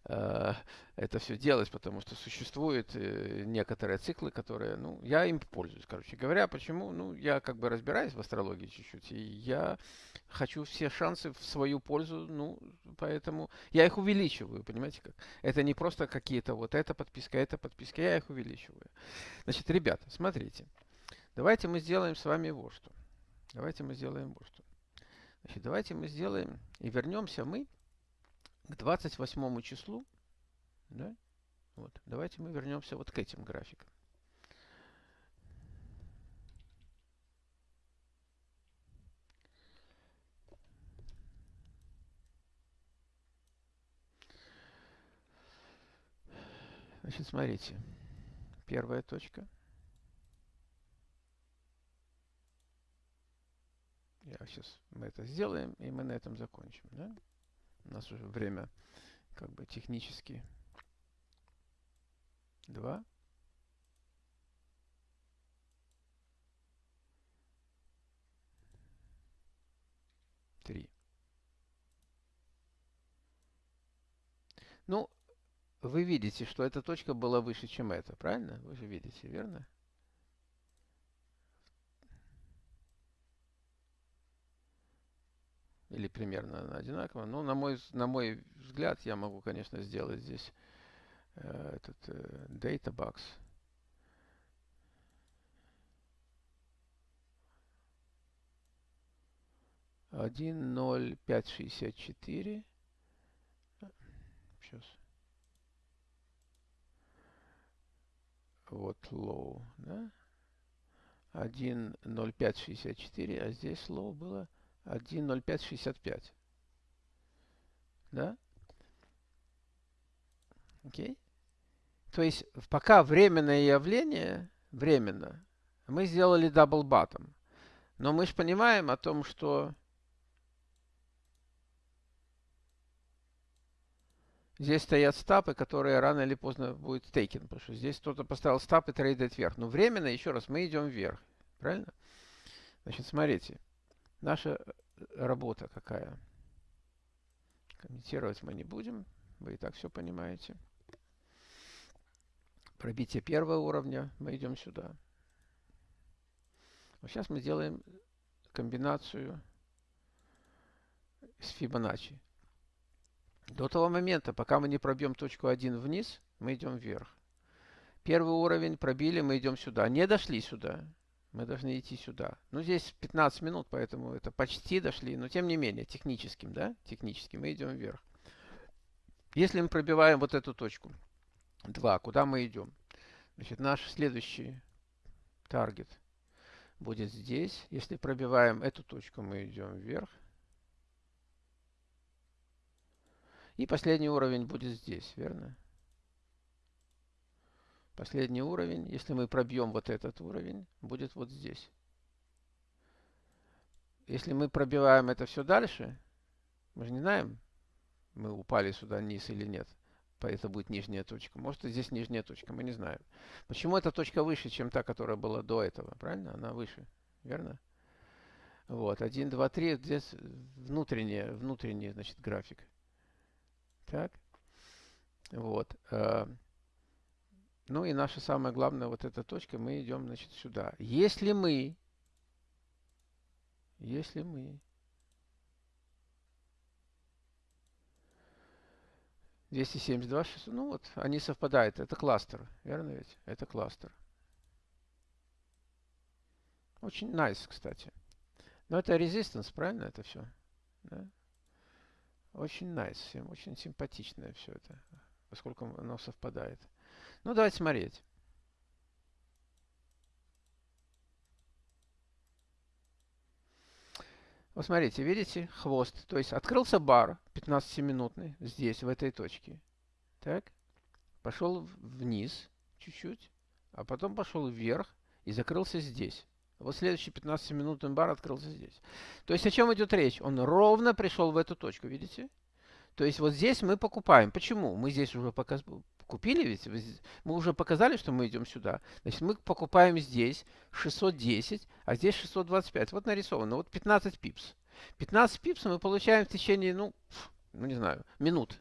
э, это все делать, потому что существуют э, некоторые циклы, которые, ну, я им пользуюсь, короче говоря. Почему? Ну, я как бы разбираюсь в астрологии чуть-чуть, и я хочу все шансы в свою пользу, ну, поэтому я их увеличиваю, понимаете как? Это не просто какие-то вот эта подписка, эта подписка, я их увеличиваю. Значит, ребята, смотрите, давайте мы сделаем с вами вот что. Давайте мы сделаем вот что. Значит, давайте мы сделаем и вернемся мы к 28 числу, да? Вот, давайте мы вернемся вот к этим графикам. Значит, смотрите. Первая точка. Я сейчас мы это сделаем, и мы на этом закончим. Да? У нас уже время как бы технически 2. Вы видите, что эта точка была выше, чем эта, правильно? Вы же видите, верно? Или примерно одинаково. Но на мой, на мой взгляд я могу, конечно, сделать здесь э, этот э, data box. Один ноль пять шестьдесят четыре. Сейчас. Вот low, да? 1.0564, а здесь low было 1.0565. Да? Окей? То есть, пока временное явление, временно, мы сделали double bottom. Но мы же понимаем о том, что Здесь стоят стапы, которые рано или поздно будут taken, потому что здесь кто-то поставил стап и трейдит вверх. Но временно, еще раз, мы идем вверх. Правильно? Значит, смотрите. Наша э, работа какая? Комментировать мы не будем. Вы и так все понимаете. Пробитие первого уровня. Мы идем сюда. Вот сейчас мы делаем комбинацию с Фибоначчи. До того момента, пока мы не пробьем точку 1 вниз, мы идем вверх. Первый уровень пробили, мы идем сюда. Не дошли сюда. Мы должны идти сюда. Ну, здесь 15 минут, поэтому это почти дошли. Но, тем не менее, техническим, да? Технически мы идем вверх. Если мы пробиваем вот эту точку 2, куда мы идем? Значит, наш следующий таргет будет здесь. Если пробиваем эту точку, мы идем вверх. И последний уровень будет здесь, верно? Последний уровень, если мы пробьем вот этот уровень, будет вот здесь. Если мы пробиваем это все дальше, мы же не знаем, мы упали сюда вниз или нет. Это будет нижняя точка. Может, здесь нижняя точка, мы не знаем. Почему эта точка выше, чем та, которая была до этого? Правильно? Она выше, верно? Вот, 1, 2, 3, здесь внутренний, внутренний, значит, график. Так. Вот. Э, ну и наша самая главная вот эта точка, мы идем, значит, сюда. Если мы, если мы 272, 600, ну вот, они совпадают. Это кластер, верно ведь? Это кластер. Очень nice, кстати. Но это resistance, правильно это все? Да? Очень nice, очень симпатичное все это, поскольку оно совпадает. Ну, давайте смотреть. Вот смотрите, видите, хвост. То есть открылся бар 15-минутный здесь, в этой точке. Так. Пошел вниз чуть-чуть, а потом пошел вверх и закрылся здесь. Вот следующий 15-минутный бар открылся здесь. То есть о чем идет речь? Он ровно пришел в эту точку, видите? То есть вот здесь мы покупаем. Почему? Мы здесь уже показ... купили, ведь мы уже показали, что мы идем сюда. Значит, мы покупаем здесь 610, а здесь 625. Вот нарисовано, вот 15 pips. 15 pips мы получаем в течение, ну, ну не знаю, минут.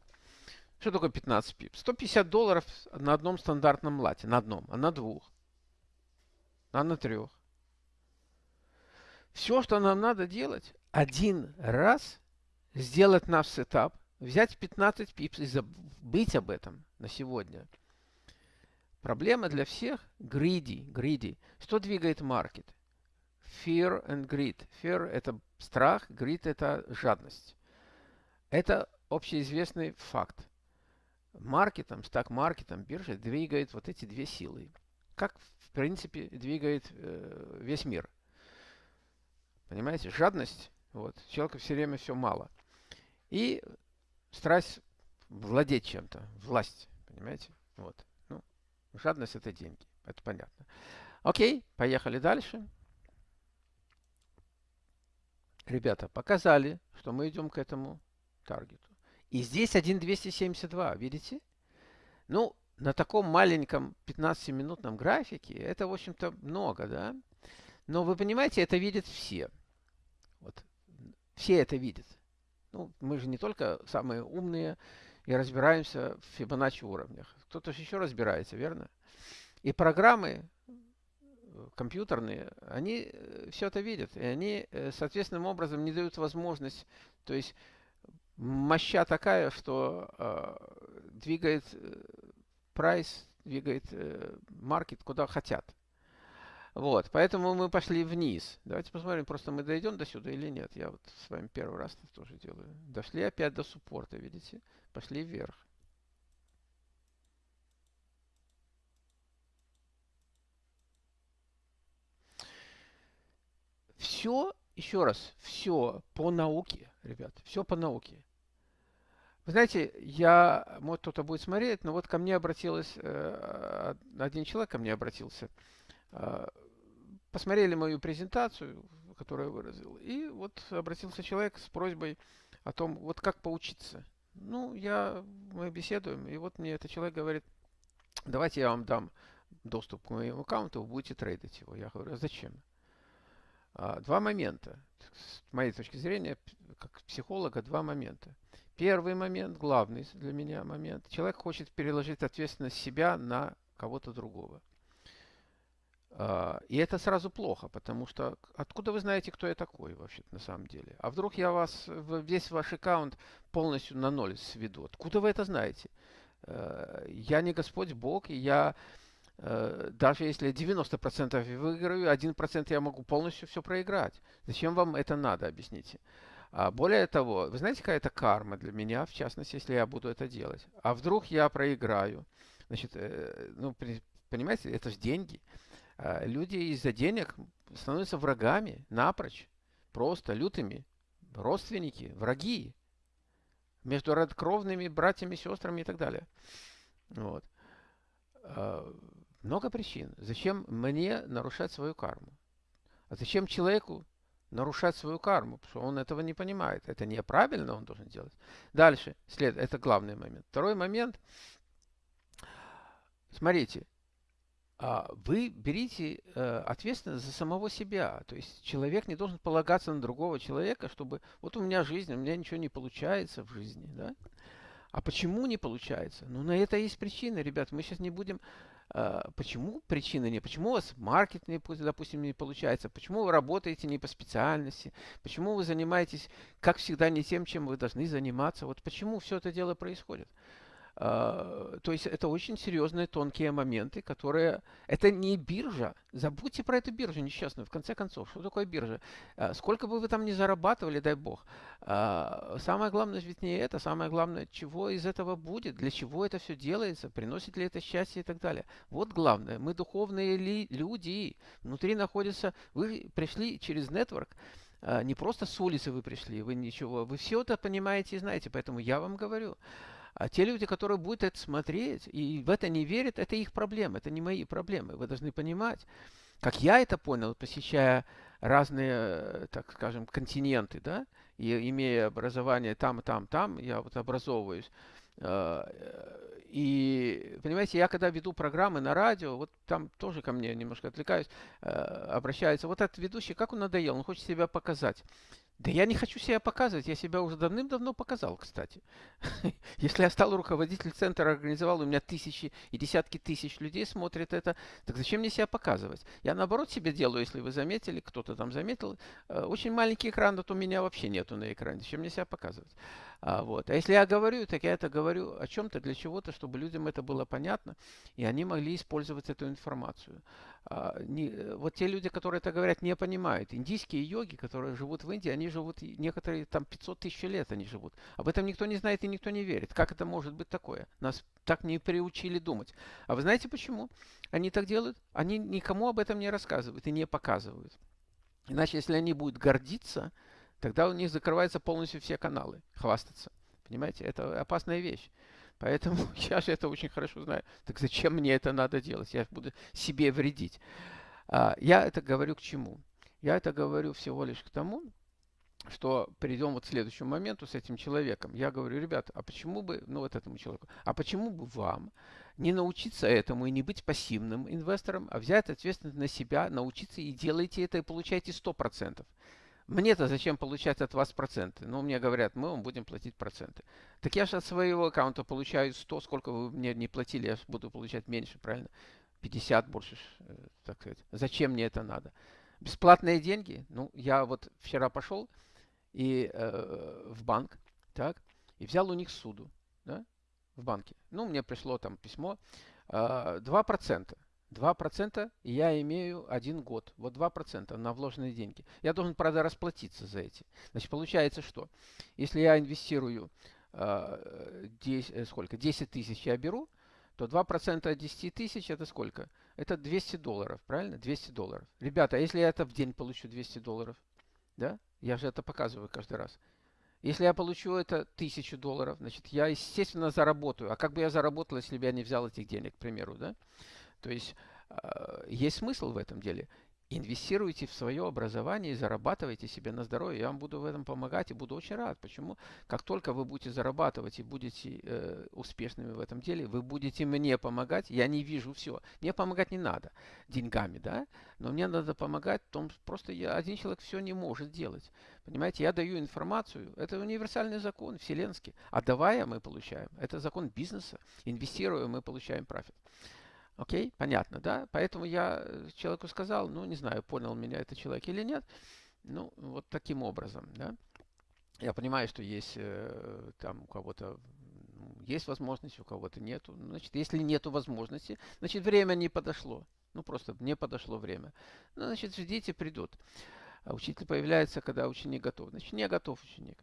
Что такое 15 pips? 150 долларов на одном стандартном лоте. На одном, а на двух. А на трех. Все, что нам надо делать, один раз сделать наш setup, взять 15 pips и забыть об этом на сегодня. Проблема для всех greedy, greedy. Что двигает маркет? Fear and greed. Fear – это страх, greed – это жадность. Это общеизвестный факт. Маркетом, стак-маркетом, биржей двигает вот эти две силы. Как, в принципе, двигает э, весь мир. Понимаете? Жадность. Вот. Человека все время все мало. И страсть владеть чем-то. Власть. Понимаете? Вот. Ну, жадность это деньги. Это понятно. Окей, поехали дальше. Ребята, показали, что мы идем к этому таргету. И здесь 1.272, видите? Ну, на таком маленьком 15-минутном графике это, в общем-то, много, да? Но вы понимаете, это видят все. Вот. Все это видят. Ну, мы же не только самые умные и разбираемся в Фибоначчи уровнях. Кто-то еще разбирается, верно? И программы э, компьютерные, они э, все это видят. И они э, соответственным образом не дают возможность, то есть моща такая, что э, двигает прайс, двигает э, куда хотят. Вот, поэтому мы пошли вниз. Давайте посмотрим, просто мы дойдем до сюда или нет. Я вот с вами первый раз это тоже делаю. Дошли опять до суппорта, видите? Пошли вверх. Все, еще раз, все по науке, ребят, все по науке. Вы знаете, я, может кто-то будет смотреть, но вот ко мне обратилась, э, один человек ко мне обратился, посмотрели мою презентацию, которую я выразил, и вот обратился человек с просьбой о том, вот как поучиться. Ну, я, мы беседуем, и вот мне этот человек говорит, давайте я вам дам доступ к моему аккаунту, вы будете трейдить его. Я говорю, а зачем? А, два момента. С моей точки зрения, как психолога, два момента. Первый момент, главный для меня момент. Человек хочет переложить ответственность себя на кого-то другого. А, и это сразу плохо, потому что откуда вы знаете, кто я такой вообще на самом деле? А вдруг я вас, весь ваш аккаунт полностью на ноль сведу? Откуда вы это знаете? Э, я не Господь Бог, и я э, даже если 90% выиграю, 1% я могу полностью все проиграть. Зачем вам это надо, объясните? А более того, вы знаете, какая это карма для меня, в частности, если я буду это делать? А вдруг я проиграю? Значит, э, ну, понимаете, это же деньги. А, люди из-за денег становятся врагами напрочь, просто лютыми, родственники, враги между родкровными братьями, сестрами и так далее. Вот. А, много причин. Зачем мне нарушать свою карму? А зачем человеку нарушать свою карму? Потому что он этого не понимает. Это неправильно он должен делать. Дальше. След, это главный момент. Второй момент. Смотрите, вы берите э, ответственность за самого себя. То есть человек не должен полагаться на другого человека, чтобы вот у меня жизнь, у меня ничего не получается в жизни. Да? А почему не получается? Ну, на это есть причины, ребят. Мы сейчас не будем... Э, почему причины не? Почему у вас маркет, допустим, не получается? Почему вы работаете не по специальности? Почему вы занимаетесь, как всегда, не тем, чем вы должны заниматься? Вот почему все это дело происходит? А, то есть это очень серьезные тонкие моменты, которые... Это не биржа. Забудьте про эту биржу несчастную. В конце концов, что такое биржа? А, сколько бы вы там ни зарабатывали, дай бог. А, самое главное ведь не это. Самое главное, чего из этого будет, для чего это все делается, приносит ли это счастье и так далее. Вот главное. Мы духовные ли люди. Внутри находится... Вы пришли через нетворк, не просто с улицы вы пришли, вы ничего, вы все это понимаете и знаете, поэтому я вам говорю, а те люди, которые будут это смотреть и в это не верят, это их проблемы, это не мои проблемы. Вы должны понимать, как я это понял, посещая разные, так скажем, континенты, да, и имея образование там, там, там, я вот образовываюсь. А, и, понимаете, я когда веду программы на радио, вот там тоже ко мне немножко отвлекаюсь, обращаются, вот этот ведущий, как он надоел, он хочет себя показать. Да я не хочу себя показывать, я себя уже давным-давно показал, кстати. Если я стал руководитель центра, организовал, у меня тысячи и десятки тысяч людей смотрят это, так зачем мне себя показывать? Я наоборот себе делаю, если вы заметили, кто-то там заметил, э, очень маленький экран, вот у меня вообще нету на экране, зачем мне себя показывать? А, вот. а если я говорю, так я это говорю о чем-то, для чего-то, чтобы людям это было понятно, и они могли использовать эту информацию. А, не, вот те люди, которые это говорят, не понимают. Индийские йоги, которые живут в Индии, они живут, некоторые там 500 тысяч лет они живут. Об этом никто не знает и никто не верит. Как это может быть такое? Нас так не приучили думать. А вы знаете почему они так делают? Они никому об этом не рассказывают и не показывают. Иначе, если они будут гордиться, тогда у них закрываются полностью все каналы, хвастаться. Понимаете, это опасная вещь. Поэтому я же это очень хорошо знаю. Так зачем мне это надо делать? Я буду себе вредить. А, я это говорю к чему? Я это говорю всего лишь к тому, что перейдем вот к следующему моменту с этим человеком. Я говорю, ребята, а почему бы, ну вот этому человеку, а почему бы вам не научиться этому и не быть пассивным инвестором, а взять ответственность на себя, научиться и делайте это и получайте 100%. Мне-то зачем получать от вас проценты? Ну, мне говорят, мы вам будем платить проценты. Так я же от своего аккаунта получаю 100, сколько вы мне не платили, я буду получать меньше, правильно? 50 больше, э, так сказать. Зачем мне это надо? Бесплатные деньги? Ну, я вот вчера пошел и э, в банк, так, и взял у них суду, да, в банке. Ну, мне пришло там письмо, э, 2%. 2% и я имею один год. Вот 2% на вложенные деньги. Я должен, правда, расплатиться за эти. Значит, получается что? Если я инвестирую э, 10, э, сколько? 10 тысяч я беру, то 2% от 10 тысяч это сколько? Это 200 долларов, правильно? 200 долларов. Ребята, а если я это в день получу 200 долларов? Да? Я же это показываю каждый раз. Если я получу это 1000 долларов, значит, я, естественно, заработаю. А как бы я заработал, если бы я не взял этих денег, к примеру, да? То есть э, есть смысл в этом деле. Инвестируйте в свое образование и зарабатывайте себе на здоровье. Я вам буду в этом помогать и буду очень рад. Почему? Как только вы будете зарабатывать и будете э, успешными в этом деле, вы будете мне помогать. Я не вижу все. Мне помогать не надо деньгами, да? Но мне надо помогать в том, просто я, один человек все не может делать. Понимаете, я даю информацию. Это универсальный закон, вселенский. Отдавая, мы получаем. Это закон бизнеса. Инвестируя, мы получаем профит. Окей, понятно, да? Поэтому я э, человеку сказал, ну, не знаю, понял меня этот человек или нет. Ну, вот таким образом, да? Я понимаю, что есть э, там у кого-то есть возможность, у кого-то нету. Значит, если нету возможности, значит, время не подошло. Ну, просто не подошло время. Ну, значит, ждите, придут. А учитель появляется, когда ученик готов. Значит, не готов ученик.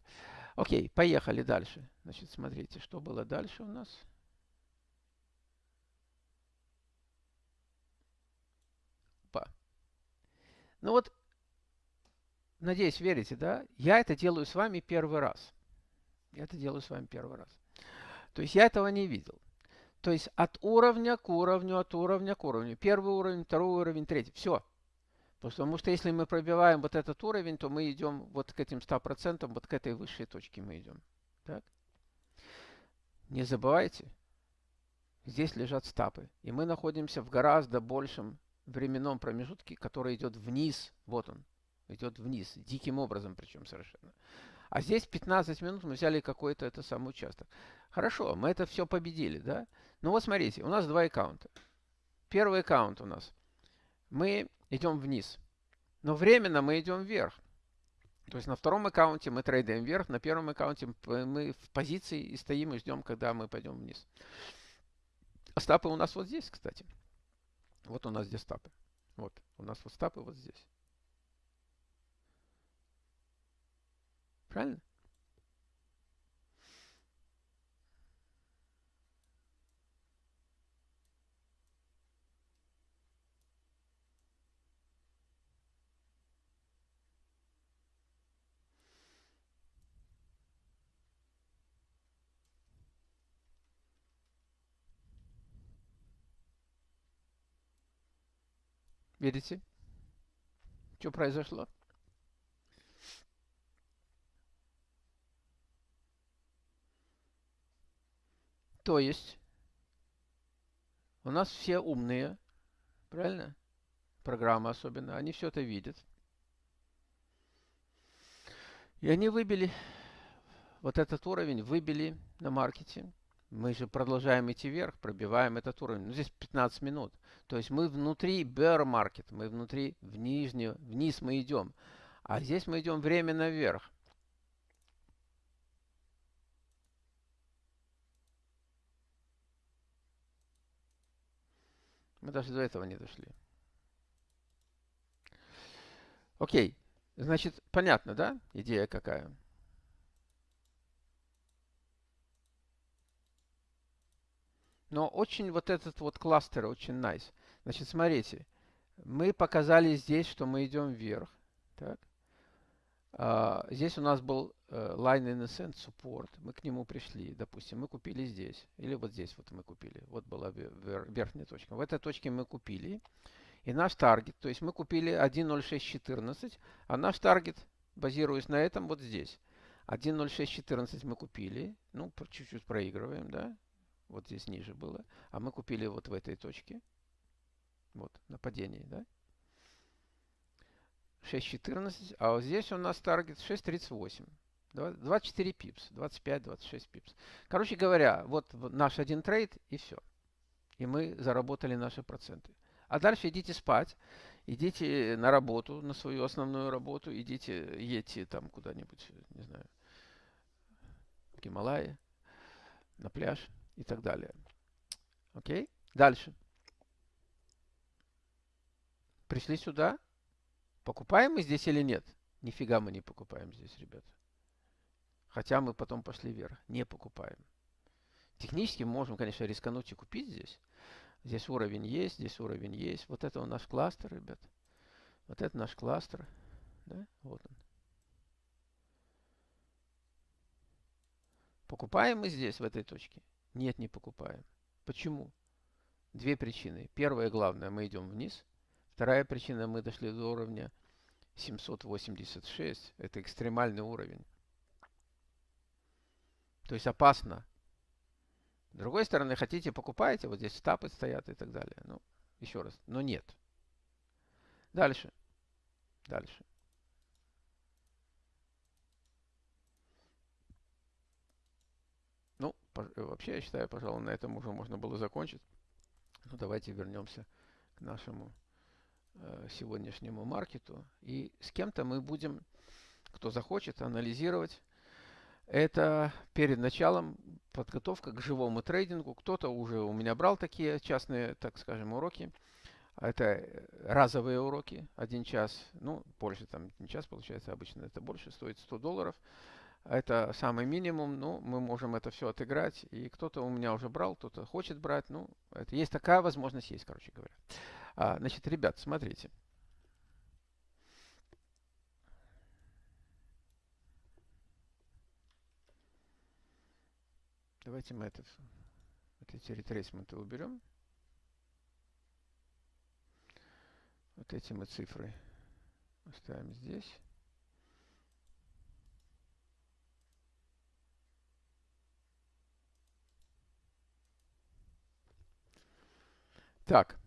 Окей, поехали дальше. Значит, смотрите, что было дальше у нас. Ну вот, надеюсь, верите, да? Я это делаю с вами первый раз. Я это делаю с вами первый раз. То есть я этого не видел. То есть от уровня к уровню, от уровня к уровню. Первый уровень, второй уровень, третий. Все. Потому что если мы пробиваем вот этот уровень, то мы идем вот к этим 100%, вот к этой высшей точке мы идем. Так? Не забывайте, здесь лежат стапы. И мы находимся в гораздо большем временном промежутке, который идет вниз. Вот он. Идет вниз. Диким образом причем совершенно. А здесь 15 минут мы взяли какой-то это самый участок. Хорошо, мы это все победили, да? Ну вот смотрите, у нас два аккаунта. Первый аккаунт у нас. Мы идем вниз. Но временно мы идем вверх. То есть на втором аккаунте мы трейдаем вверх, на первом аккаунте мы в позиции и стоим и ждем, когда мы пойдем вниз. Стапы у нас вот здесь, кстати. Вот у нас здесь стапы. Вот, у нас вот стапы вот здесь. Правильно? Видите? Что произошло? То есть, у нас все умные, правильно? Программы особенно, они все это видят. И они выбили вот этот уровень, выбили на маркете. Мы же продолжаем идти вверх, пробиваем этот уровень. Ну, здесь 15 минут. То есть мы внутри bear market, мы внутри, в нижнюю, вниз мы идем. А здесь мы идем временно вверх. Мы даже до этого не дошли. Окей. Значит, понятно, да? Идея какая? Но очень вот этот вот кластер очень nice. Значит, смотрите. Мы показали здесь, что мы идем вверх. Так. А, здесь у нас был uh, line in ascent support. Мы к нему пришли. Допустим, мы купили здесь. Или вот здесь вот мы купили. Вот была верхняя точка. В этой точке мы купили. И наш таргет, то есть мы купили 1.0614, а наш таргет, базируясь на этом, вот здесь. 1.0614 мы купили, ну, чуть-чуть проигрываем, да, вот здесь ниже было, а мы купили вот в этой точке, вот, на падении, да. 6.14, а вот здесь у нас target 6.38. 24 pips, 25-26 pips. Короче говоря, вот наш один trade и все. И мы заработали наши проценты. А дальше идите спать, идите на работу, на свою основную работу, идите, едьте там куда-нибудь, не знаю, в Гималайи, на пляж и так далее. Окей? Дальше. Пришли сюда. Покупаем мы здесь или нет? Нифига мы не покупаем здесь, ребята. Хотя мы потом пошли вверх. Не покупаем. Технически мы можем, конечно, рискануть и купить здесь. Здесь уровень есть, здесь уровень есть. Вот это у нас кластер, ребят. Вот это наш кластер. Да? Вот он. Покупаем мы здесь, в этой точке? Нет, не покупаем. Почему? Две причины. Первая, главная, мы идем вниз. Вторая причина, мы дошли до уровня 786. Это экстремальный уровень. То есть опасно с другой стороны, хотите, покупаете, вот здесь стапы стоят и так далее. Ну, еще раз, но нет. Дальше. Дальше. Ну, вообще, я считаю, пожалуй, на этом уже можно было закончить. Ну, давайте вернемся к нашему э, сегодняшнему маркету. И с кем-то мы будем, кто захочет, анализировать это перед началом подготовка к живому трейдингу. Кто-то уже у меня брал такие частные, так скажем, уроки. Это разовые уроки, один час, ну, больше там, один час получается обычно, это больше, стоит 100 долларов. Это самый минимум, ну, мы можем это все отыграть. И кто-то у меня уже брал, кто-то хочет брать, ну, это есть такая возможность, есть, короче говоря. А, значит, ребят, смотрите. Давайте мы этот, вот эти ретрейсменты уберем. Вот эти мы цифры оставим здесь. Так.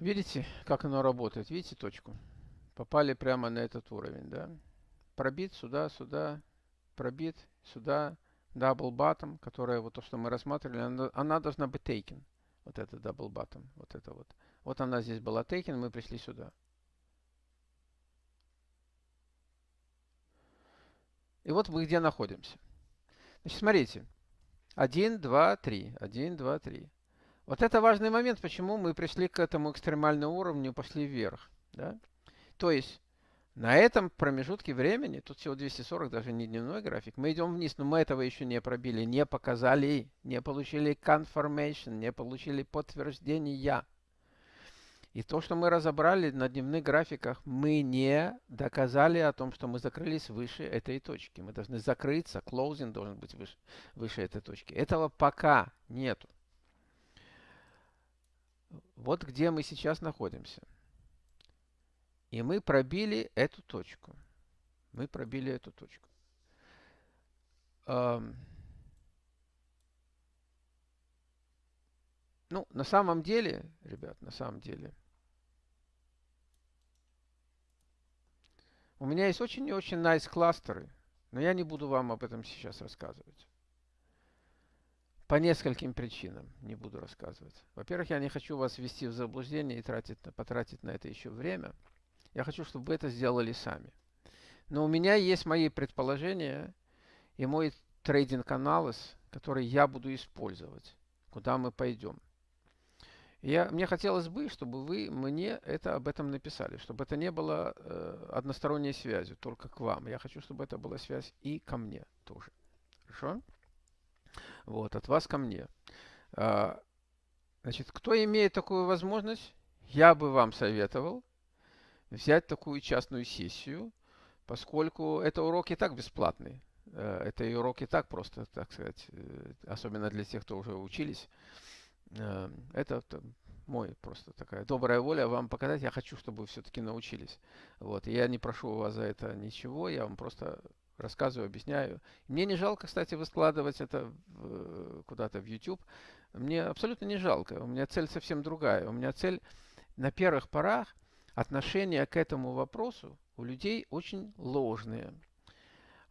Видите, как оно работает? Видите точку? Попали прямо на этот уровень, да? Пробит сюда, сюда, пробит сюда, double bottom, которая вот то, что мы рассматривали, она, она должна быть taken. Вот это double bottom, вот это вот. Вот она здесь была taken, мы пришли сюда. И вот мы где находимся. Значит, смотрите. 1, 2, 3. 1, 2, 3. Вот это важный момент, почему мы пришли к этому экстремальному уровню, пошли вверх. Да? То есть на этом промежутке времени, тут всего 240, даже не дневной график, мы идем вниз, но мы этого еще не пробили, не показали, не получили confirmation, не получили подтверждения. И то, что мы разобрали на дневных графиках, мы не доказали о том, что мы закрылись выше этой точки. Мы должны закрыться, closing должен быть выше, выше этой точки. Этого пока нету. Вот где мы сейчас находимся. И мы пробили эту точку. Мы пробили эту точку. Ну, на самом деле, ребят, на самом деле, у меня есть очень и очень nice кластеры, но я не буду вам об этом сейчас рассказывать. По нескольким причинам не буду рассказывать. Во-первых, я не хочу вас ввести в заблуждение и тратить, потратить на это еще время. Я хочу, чтобы вы это сделали сами. Но у меня есть мои предположения и мой трейдинг-анализ, который я буду использовать, куда мы пойдем. Я, мне хотелось бы, чтобы вы мне это об этом написали, чтобы это не было э, односторонней связью, только к вам. Я хочу, чтобы это была связь и ко мне тоже. Хорошо? Вот, от вас ко мне. А, значит, кто имеет такую возможность, я бы вам советовал взять такую частную сессию, поскольку это урок и так бесплатный. Э, это и урок и так просто, так сказать, э, особенно для тех, кто уже учились. Э, это мой просто такая добрая воля вам показать. Я хочу, чтобы вы все-таки научились. Вот. Я не прошу у вас за это ничего, я вам просто рассказываю, объясняю. Мне не жалко, кстати, выскладывать это куда-то в YouTube. Мне абсолютно не жалко. У меня цель совсем другая. У меня цель на первых порах отношение к этому вопросу у людей очень ложные.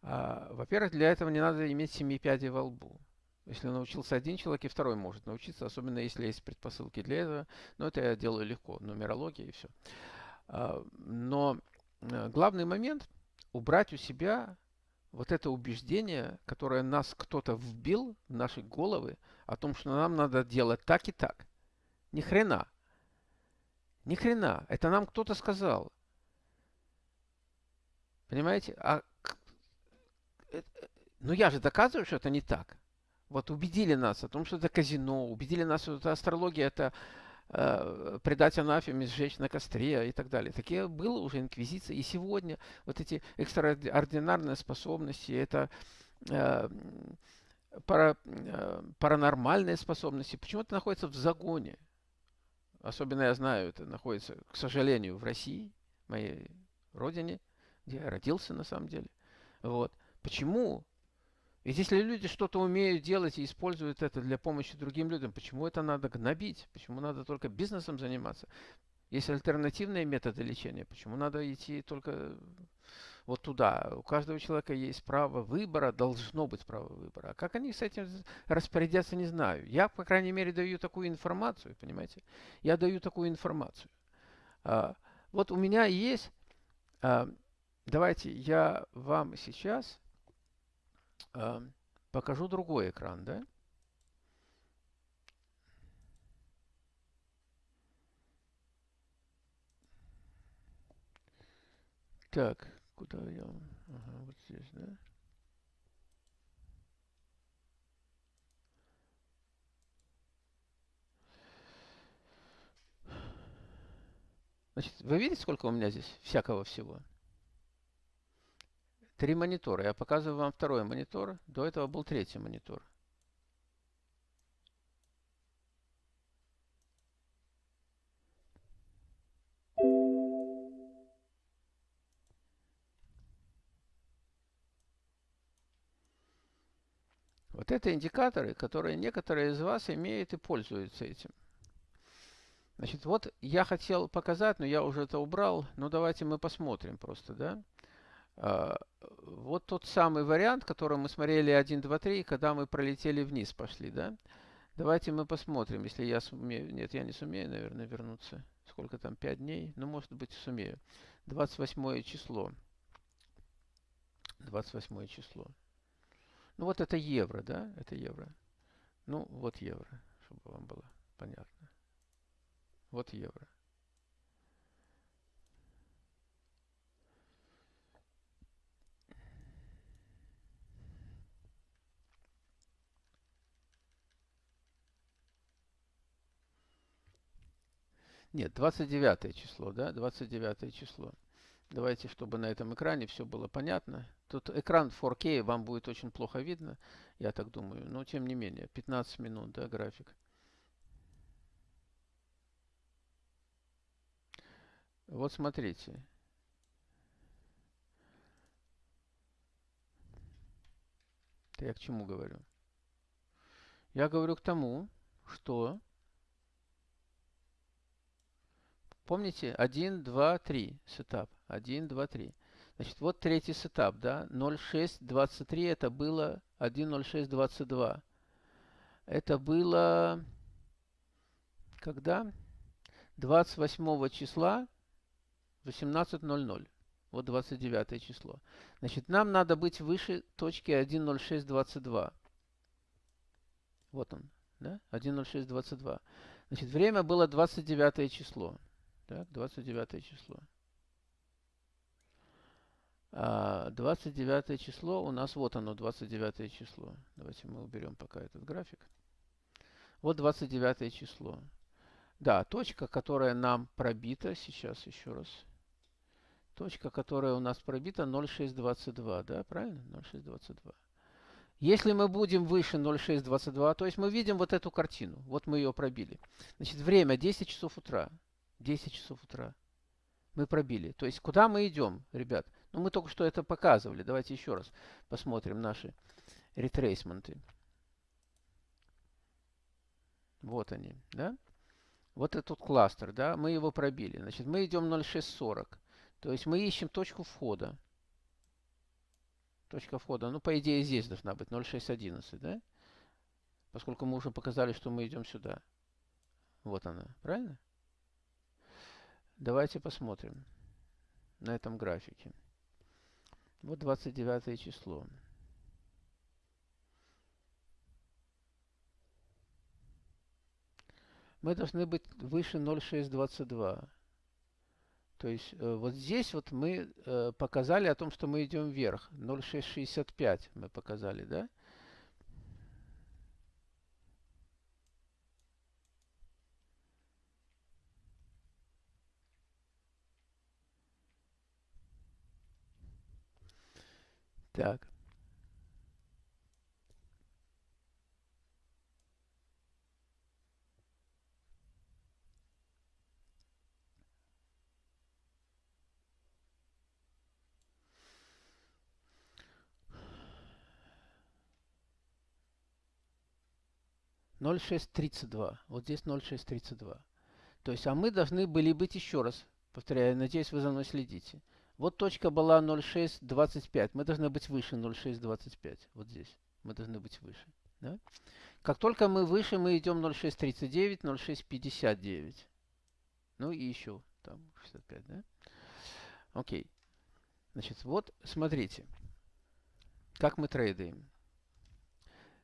А, во-первых, для этого не надо иметь семи пядей во лбу. Если научился один человек, и второй может научиться, особенно если есть предпосылки для этого. Но это я делаю легко, нумерология и все. А, но э, главный момент – убрать у себя вот это убеждение, которое нас кто-то вбил в наши головы, о том, что нам надо делать так и так. Ни хрена. Ни хрена. Это нам кто-то сказал. Понимаете? А э, э, ну я же доказываю, что это не так. Вот убедили нас о том, что это казино, убедили нас, что это астрология, это э, предать анафеме, сжечь на костре и так далее. Такие было уже инквизиция. И сегодня вот эти экстраординарные способности, это э, пара, э, паранормальные способности, почему-то находятся в загоне. Особенно я знаю, это находится, к сожалению, в России, моей родине, где я родился на самом деле. Вот. Почему ведь если люди что-то умеют делать и используют это для помощи другим людям, почему это надо гнобить? Почему надо только бизнесом заниматься? Есть альтернативные методы лечения. Почему надо идти только вот туда? У каждого человека есть право выбора, должно быть право выбора. А как они с этим распорядятся, не знаю. Я, по крайней мере, даю такую информацию, понимаете? Я даю такую информацию. А, вот у меня есть... А, давайте я вам сейчас а, покажу другой экран, да? Так, куда я? Ага, вот здесь, да? Значит, вы видите, сколько у меня здесь всякого всего? Три монитора. Я показываю вам второй монитор. До этого был третий монитор. Это индикаторы, которые некоторые из вас имеют и пользуются этим. Значит, вот я хотел показать, но я уже это убрал. Ну, давайте мы посмотрим просто, да. А, вот тот самый вариант, который мы смотрели 1, 2, 3, когда мы пролетели вниз, пошли, да? Давайте мы посмотрим, если я сумею. Нет, я не сумею, наверное, вернуться. Сколько там, 5 дней? Ну, может быть, сумею. 28 число. 28 число. Ну, вот это евро, да? Это евро. Ну, вот евро, чтобы вам было понятно. Вот евро. Нет, 29 число, да, 29 число. Давайте, чтобы на этом экране все было понятно. Тут экран 4K, вам будет очень плохо видно, я так думаю. Но тем не менее, 15 минут, да, график. Вот смотрите. Это я к чему говорю? Я говорю к тому, что... Помните, 1, 2, 3 setup. 1, 2, 3. Значит, вот третий setup, да? 0,623 это было 1,0622. Это было... Когда? 28 числа 18.00. Вот 29 число. Значит, нам надо быть выше точки 1.0622. Вот он, да? 1.0622. Значит, время было 29 число. Так, 29 число. А 29 число у нас, вот оно, 29 число. Давайте мы уберем пока этот график. Вот 29 число. Да, точка, которая нам пробита, сейчас еще раз. Точка, которая у нас пробита 0,622, да, правильно? 0,622. Если мы будем выше 0,622, то есть мы видим вот эту картину. Вот мы ее пробили. Значит, время 10 часов утра. 10 часов утра. Мы пробили. То есть куда мы идем, ребят? Ну, мы только что это показывали. Давайте еще раз посмотрим наши ретрейсменты. Вот они, да? Вот этот кластер, да? Мы его пробили. Значит, мы идем 0,640. То есть мы ищем точку входа. Точка входа, ну, по идее, здесь должна быть 0,611, да? Поскольку мы уже показали, что мы идем сюда. Вот она, правильно? Давайте посмотрим на этом графике. Вот 29 число. Мы должны быть выше 0,622. То есть э, вот здесь вот мы э, показали о том, что мы идем вверх. 0,665 мы показали, да? Так. ноль шесть тридцать два. Вот здесь ноль шесть тридцать два. То есть, а мы должны были быть еще раз, повторяю, надеюсь, вы за мной следите. Вот точка была 0,625. Мы должны быть выше 0,625. Вот здесь. Мы должны быть выше. Да? Как только мы выше, мы идем 0,639, 0,659. Ну и еще там 65, да? Окей. Значит, вот смотрите, как мы трейдаем.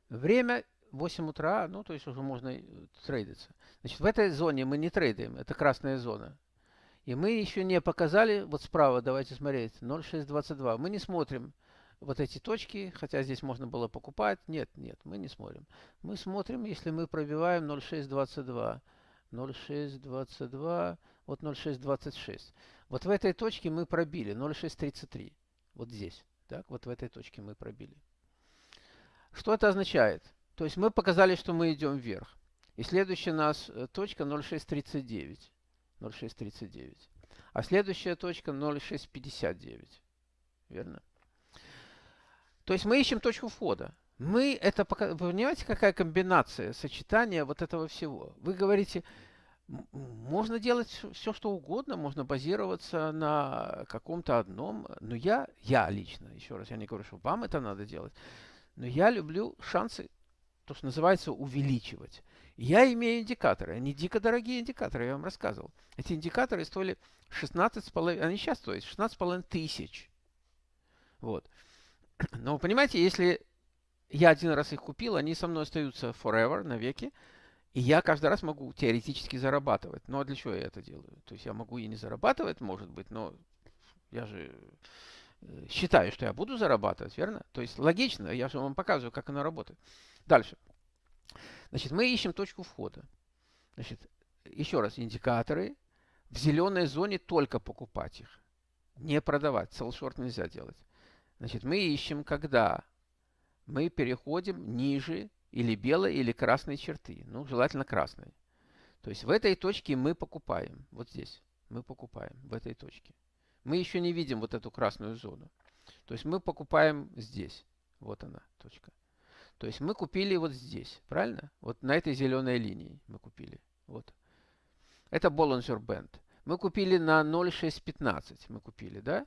Время 8 утра, ну, то есть уже можно трейдиться. Значит, в этой зоне мы не трейдаем, это красная зона. И мы еще не показали, вот справа, давайте смотреть, 0,622. Мы не смотрим вот эти точки, хотя здесь можно было покупать. Нет, нет, мы не смотрим. Мы смотрим, если мы пробиваем 0,622. 0,622, вот 0,626. Вот в этой точке мы пробили 0,633. Вот здесь. Так, вот в этой точке мы пробили. Что это означает? То есть мы показали, что мы идем вверх. И следующая у нас э, точка 0,639. 0,639. А следующая точка 0,659. Верно? То есть мы ищем точку входа. Мы это понимаете, какая комбинация, сочетание вот этого всего? Вы говорите, можно делать все, что угодно, можно базироваться на каком-то одном, но я, я лично, еще раз, я не говорю, что вам это надо делать, но я люблю шансы, то, что называется, увеличивать. Я имею индикаторы. Они дико дорогие индикаторы, я вам рассказывал. Эти индикаторы стоили 16,5, они сейчас стоят 16,5 тысяч. Вот. Но понимаете, если я один раз их купил, они со мной остаются forever, навеки, и я каждый раз могу теоретически зарабатывать. Но для чего я это делаю? То есть я могу и не зарабатывать, может быть, но я же э, считаю, что я буду зарабатывать, верно? То есть логично, я же вам показываю, как оно работает. Дальше. Значит, мы ищем точку входа. Значит, еще раз, индикаторы. В зеленой зоне только покупать их. Не продавать. Селшорт нельзя делать. Значит, мы ищем, когда мы переходим ниже или белой, или красной черты. Ну, желательно красной. То есть в этой точке мы покупаем. Вот здесь. Мы покупаем в этой точке. Мы еще не видим вот эту красную зону. То есть мы покупаем здесь. Вот она, точка. То есть мы купили вот здесь, правильно? Вот на этой зеленой линии мы купили. Вот. Это Bollinger Band. Мы купили на 0,615. Мы купили, да?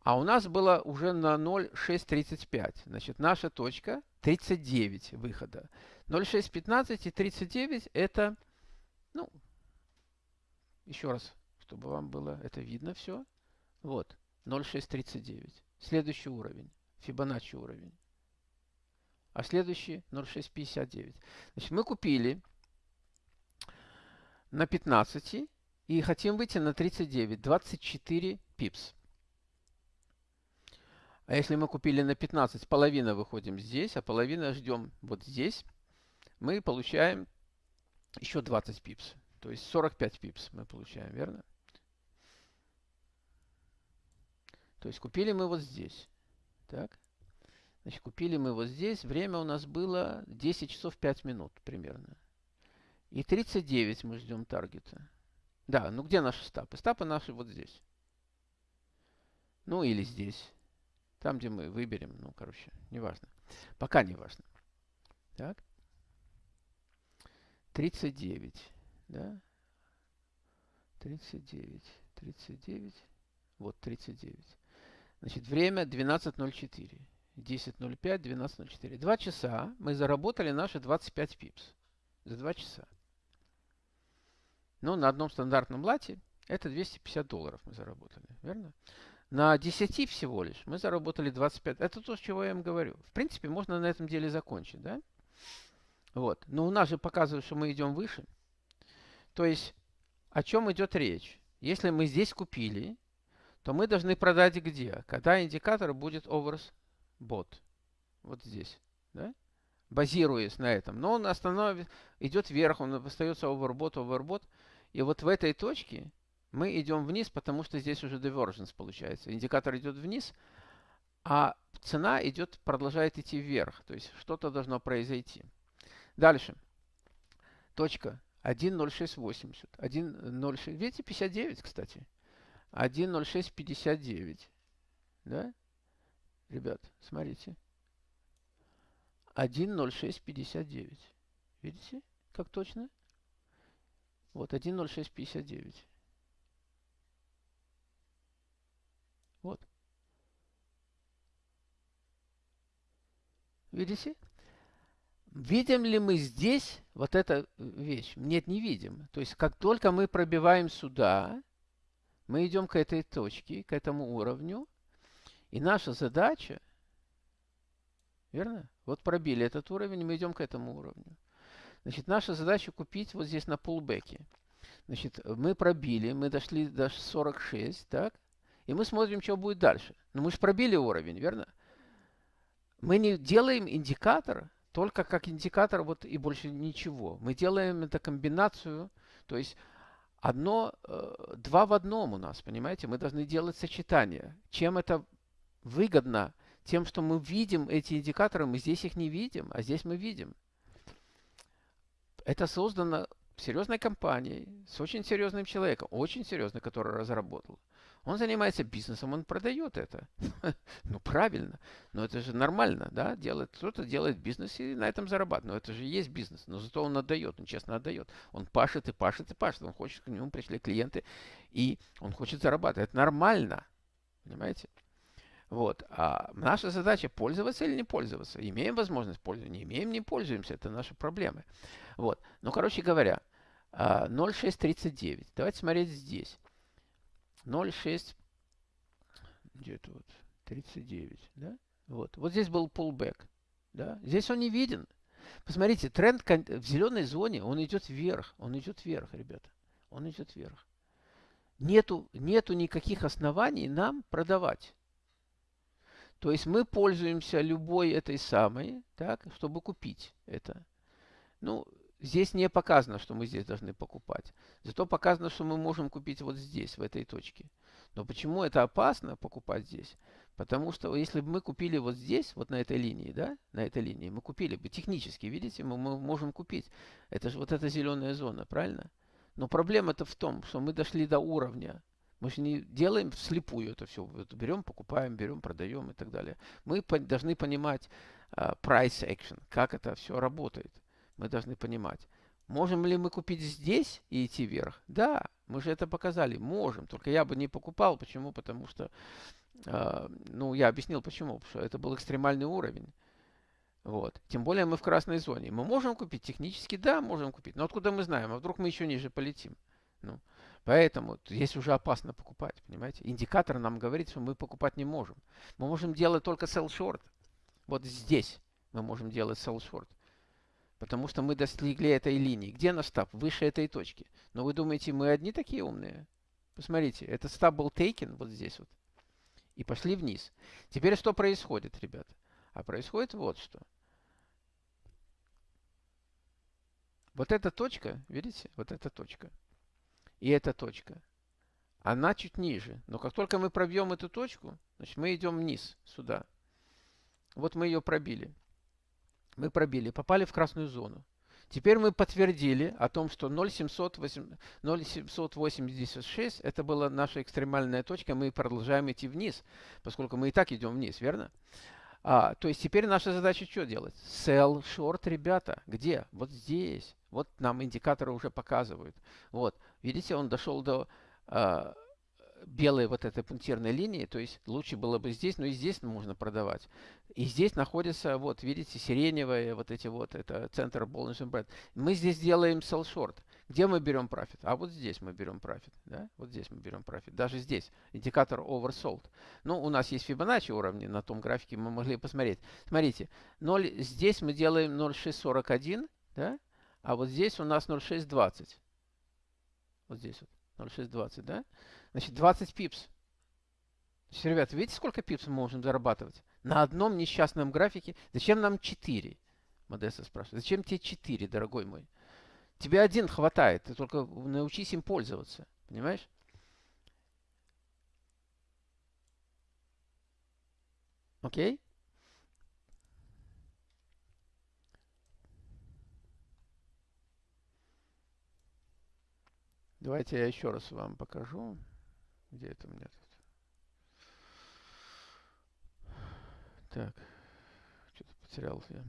А у нас было уже на 0,635. Значит, наша точка 39 выхода. 0,615 и 39 это, ну, еще раз, чтобы вам было это видно все. Вот, 0,639. Следующий уровень, Фибоначчи уровень. А следующий 0,659. Значит, мы купили на 15 и хотим выйти на 39. 24 пипс. А если мы купили на 15, половина выходим здесь, а половина ждем вот здесь, мы получаем еще 20 пипс. То есть 45 пипс мы получаем, верно? То есть купили мы вот здесь. Так. Значит, купили мы вот здесь. Время у нас было 10 часов 5 минут примерно. И 39 мы ждем таргета. Да, ну где наши стапы? Стапы наши вот здесь. Ну или здесь. Там, где мы выберем. Ну, короче, неважно. Пока не важно. Так. 39. Да? 39. 39. Вот 39. Значит, время 12.04. 10.05, 12.04. Два часа мы заработали наши 25 пипс. За два часа. Ну, на одном стандартном лате это 250 долларов мы заработали. Верно? На 10 всего лишь мы заработали 25. Это то, с чего я им говорю. В принципе, можно на этом деле закончить, да? Вот. Но у нас же показывает, что мы идем выше. То есть, о чем идет речь? Если мы здесь купили, то мы должны продать где? Когда индикатор будет overbought. Вот здесь. Да? Базируясь на этом. Но он остановит, идет вверх, он остается overbought, overbought. И вот в этой точке мы идем вниз, потому что здесь уже divergence получается. Индикатор идет вниз, а цена идет, продолжает идти вверх. То есть что-то должно произойти. Дальше. Точка 1.0680. 1.06. Видите, 59, кстати. 1.0659. Да? Ребят, смотрите. 1.0659. Видите, как точно? Вот, 1.0659. Вот. Видите? Видим ли мы здесь вот эту вещь? Нет, не видим. То есть, как только мы пробиваем сюда, мы идем к этой точке, к этому уровню. И наша задача, верно? Вот пробили этот уровень, мы идем к этому уровню. Значит, наша задача купить вот здесь на пулбеке. Значит, мы пробили, мы дошли до 46, так? И мы смотрим, что будет дальше. Но мы же пробили уровень, верно? Мы не делаем индикатор только как индикатор вот и больше ничего. Мы делаем это комбинацию, то есть одно, э, два в одном у нас, понимаете? Мы должны делать сочетание. Чем это выгодно? Тем, что мы видим эти индикаторы, мы здесь их не видим, а здесь мы видим. Это создано серьезной компанией, с очень серьезным человеком, очень серьезный, который разработал. Он занимается бизнесом, он продает это. ну, правильно. Но это же нормально, да? Делает, кто-то делает бизнес и на этом зарабатывает. Но это же есть бизнес. Но зато он отдает, он честно отдает. Он пашет и пашет и пашет. Он хочет, к нему пришли клиенты, и он хочет зарабатывать. Это нормально. Понимаете? Вот. А наша задача пользоваться или не пользоваться. Имеем возможность пользоваться, не имеем, не пользуемся. Это наши проблемы. Вот. Ну, короче говоря, 0,639. А, Давайте смотреть здесь. 0,6, где-то вот 39, да? Вот. Вот здесь был pullback, да? Здесь он не виден. Посмотрите, тренд в зеленой зоне, он идет вверх, он идет вверх, ребята. Он идет вверх. Нету, нету никаких оснований нам продавать. То есть мы пользуемся любой этой самой, так, чтобы купить это. Ну, Здесь не показано, что мы здесь должны покупать. Зато показано, что мы можем купить вот здесь, в этой точке. Но почему это опасно покупать здесь? Потому что если бы мы купили вот здесь, вот на этой линии, да, на этой линии, мы купили бы технически, видите, мы, мы можем купить. Это же вот эта зеленая зона, правильно? Но проблема-то в том, что мы дошли до уровня. Мы же не делаем вслепую это все. Вот берем, покупаем, берем, продаем и так далее. Мы по должны понимать, uh, price action, как это все работает. Мы должны понимать. Можем ли мы купить здесь и идти вверх? Да, мы же это показали. Можем. Только я бы не покупал. Почему? Потому что, э, ну, я объяснил почему. Потому что это был экстремальный уровень. Вот. Тем более мы в красной зоне. Мы можем купить технически, да, можем купить. Но откуда мы знаем? А вдруг мы еще ниже полетим? Ну, поэтому здесь уже опасно покупать, понимаете? Индикатор нам говорит, что мы покупать не можем. Мы можем делать только sell short. Вот здесь мы можем делать sell short. Потому что мы достигли этой линии. Где наш стаб? Выше этой точки. Но вы думаете, мы одни такие умные? Посмотрите, этот стаб был taken вот здесь вот. И пошли вниз. Теперь что происходит, ребята? А происходит вот что. Вот эта точка, видите, вот эта точка и эта точка, она чуть ниже. Но как только мы пробьем эту точку, значит мы идем вниз, сюда. Вот мы ее пробили мы пробили, попали в красную зону. Теперь мы подтвердили о том, что 0,786 это была наша экстремальная точка, мы продолжаем идти вниз, поскольку мы и так идем вниз, верно? А, то есть теперь наша задача что делать? Sell short, ребята. Где? Вот здесь. Вот нам индикаторы уже показывают. Вот, видите, он дошел до а, белой вот этой пунктирной линии, то есть лучше было бы здесь, но и здесь можно продавать. И здесь находится, вот видите, сиреневые, вот эти вот, это центр Bollinger Band. Мы здесь делаем sell short. Где мы берем профит? А вот здесь мы берем профит, да? Вот здесь мы берем профит. Даже здесь индикатор oversold. Ну, у нас есть Fibonacci уровни на том графике, мы могли посмотреть. Смотрите, 0, здесь мы делаем 0,641, да? А вот здесь у нас 0,620. Вот здесь вот 0,620, да? Значит, 20 пипс. Значит, ребята, видите, сколько пипс мы можем зарабатывать? На одном несчастном графике. Зачем нам 4? Модеста спрашивает. Зачем тебе 4, дорогой мой? Тебе один хватает. Ты только научись им пользоваться. Понимаешь? Окей? Давайте я еще раз вам покажу. Где это у меня тут? Так, что-то потерял я.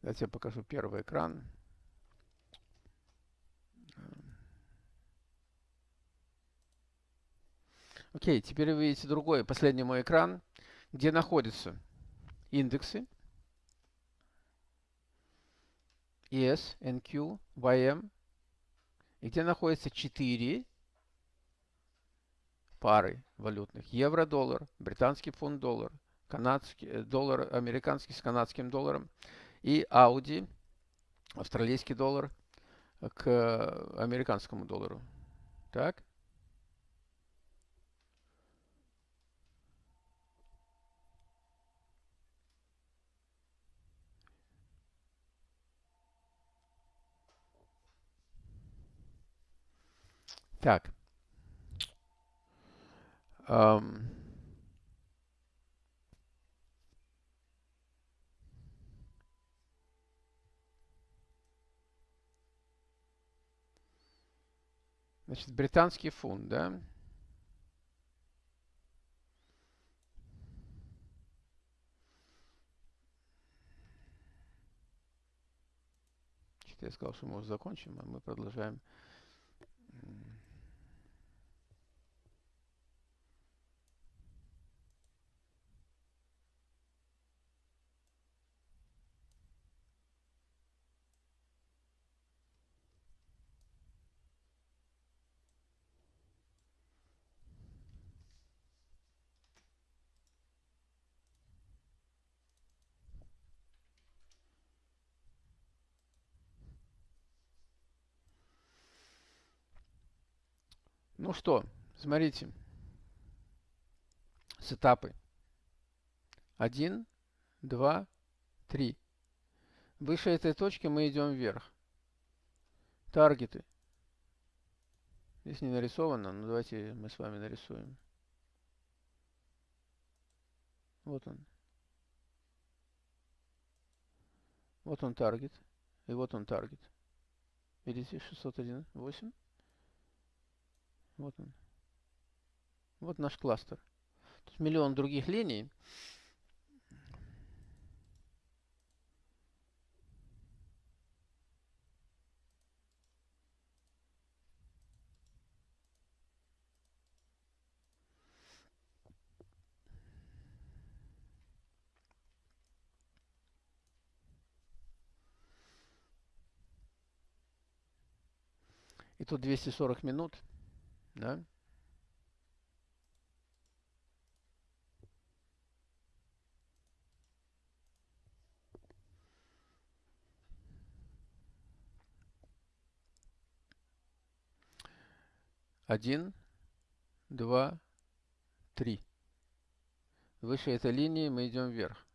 Давайте я покажу первый экран. Окей, теперь вы видите другой, последний мой экран где находятся индексы ES, NQ, YM, и где находятся 4 пары валютных. Евро-доллар, британский фунт-доллар, канадский э, доллар, американский с канадским долларом и Audi, австралийский доллар к американскому доллару. Так? Так. Um, значит, британский фунт, да? Я сказал, что мы уже закончим, а мы продолжаем. Ну что, смотрите. Сетапы. Один, два, три. Выше этой точки мы идем вверх. Таргеты. Здесь не нарисовано, но давайте мы с вами нарисуем. Вот он. Вот он таргет. И вот он таргет. Видите, 601.8. Вот он. Вот наш кластер. Тут миллион других линий. И тут 240 минут. Да? Один, два, три. Выше этой линии мы идем вверх.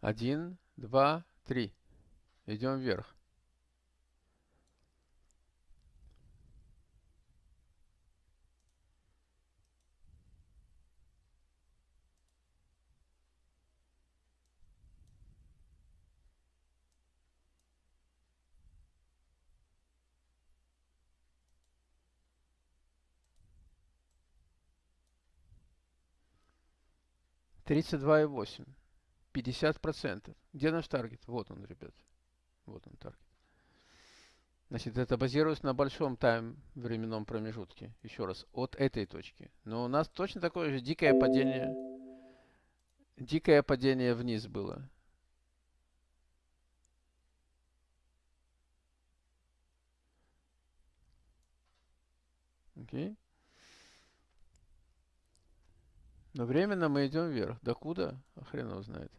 Один, два, три. Идем вверх. Тридцать два и восемь. 50%. Где наш таргет? Вот он, ребят. Вот он таргет. Значит, это базируется на большом тайм временном промежутке. Еще раз, от этой точки. Но у нас точно такое же дикое падение. Дикое падение вниз было. Окей. Но временно мы идем вверх. Докуда? А хрен его знает.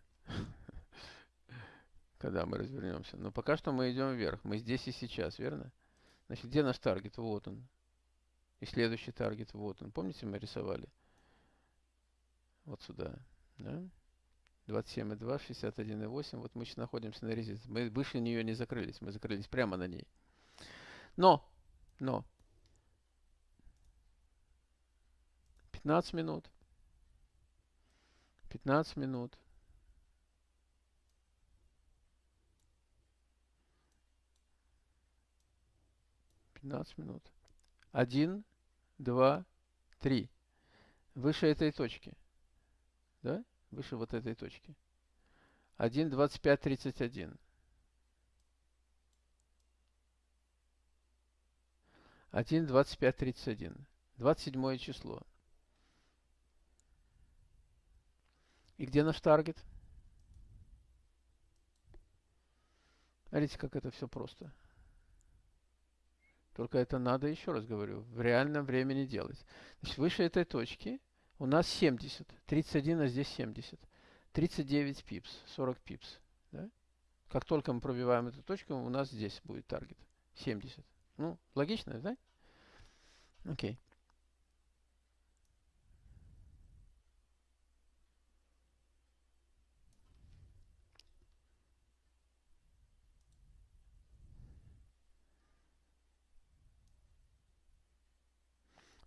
Когда мы развернемся. Но пока что мы идем вверх. Мы здесь и сейчас, верно? Значит, где наш таргет? Вот он. И следующий таргет, вот он. Помните, мы рисовали? Вот сюда. Да? 27,2, 61,8. Вот мы сейчас находимся на резице. Мы выше нее не закрылись. Мы закрылись прямо на ней. Но, но, 15 минут. 15 минут. Пятнадцать минут. Один, два, три. Выше этой точки. Да? Выше вот этой точки. Один, двадцать пять, тридцать один. Один, двадцать пять, тридцать один. Двадцать седьмое число. И где наш таргет? Смотрите, как это все просто. Только это надо, еще раз говорю, в реальном времени делать. Значит, выше этой точки у нас 70. 31, а здесь 70. 39 пипс, 40 пипс. Да? Как только мы пробиваем эту точку, у нас здесь будет таргет. 70. Ну, логично, да? Окей. Okay.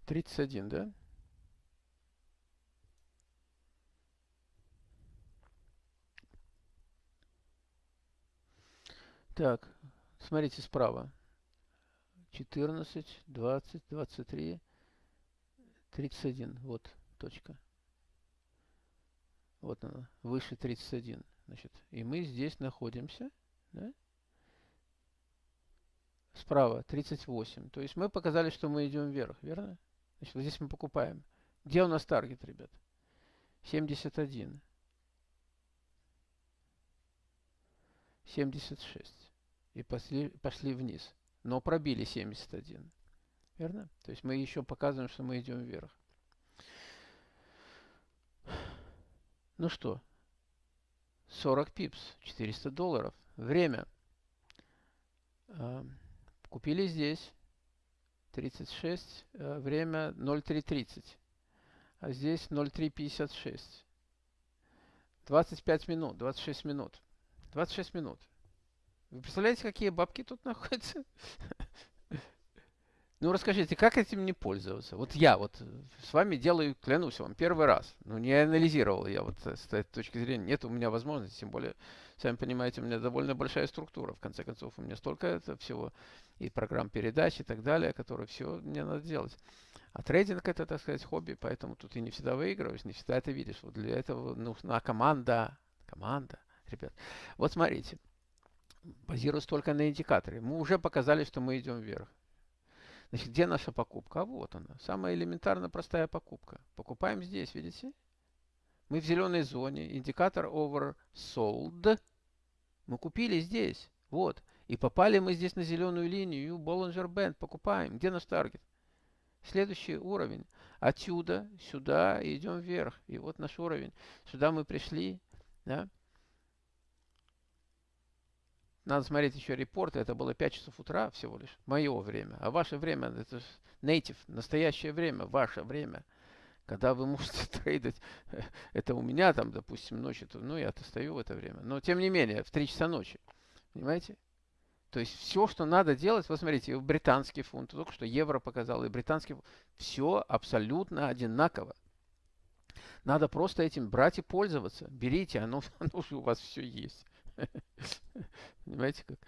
31, да? Так, смотрите справа. 14, 20, 23, 31. Вот точка. Вот она, выше 31. Значит, и мы здесь находимся. Да? Справа 38. То есть мы показали, что мы идем вверх, верно? Значит, вот здесь мы покупаем. Где у нас таргет, ребят? 71. 76. И пошли, пошли вниз. Но пробили 71. Верно? То есть мы еще показываем, что мы идем вверх. Ну что? 40 пипс. 400 долларов. Время. Купили здесь. 36, э, время 03.30. А здесь 03.56. 25 минут, 26 минут. 26 минут. Вы представляете, какие бабки тут находятся? Ну расскажите, как этим не пользоваться? Вот я вот с вами делаю, клянусь вам, первый раз. Ну не анализировал я вот с этой точки зрения. Нет у меня возможности, тем более, сами понимаете, у меня довольно большая структура. В конце концов, у меня столько это всего и программ передач и так далее, которые все мне надо делать. А трейдинг это, так сказать, хобби, поэтому тут и не всегда выигрываешь, не всегда это видишь. Вот для этого нужна команда. Команда, ребят. Вот смотрите, базируясь только на индикаторе, мы уже показали, что мы идем вверх. Значит, где наша покупка? А вот она. Самая элементарно простая покупка. Покупаем здесь, видите? Мы в зеленой зоне. Индикатор oversold. Мы купили здесь. Вот. И попали мы здесь на зеленую линию. Bollinger Band. Покупаем. Где наш таргет? Следующий уровень. Отсюда, сюда идем вверх. И вот наш уровень. Сюда мы пришли. Да? Надо смотреть еще репорты. Это было 5 часов утра всего лишь. Мое время. А ваше время, это же native, настоящее время, ваше время. Когда вы можете трейдить, это у меня там, допустим, ночью, ну, я-то стою в это время. Но, тем не менее, в 3 часа ночи. Понимаете? То есть все, что надо делать, вот смотрите, британский фунт, только что евро показал, и британский фунт, все абсолютно одинаково. Надо просто этим брать и пользоваться. Берите, оно, оно же у вас все есть. Понимаете как?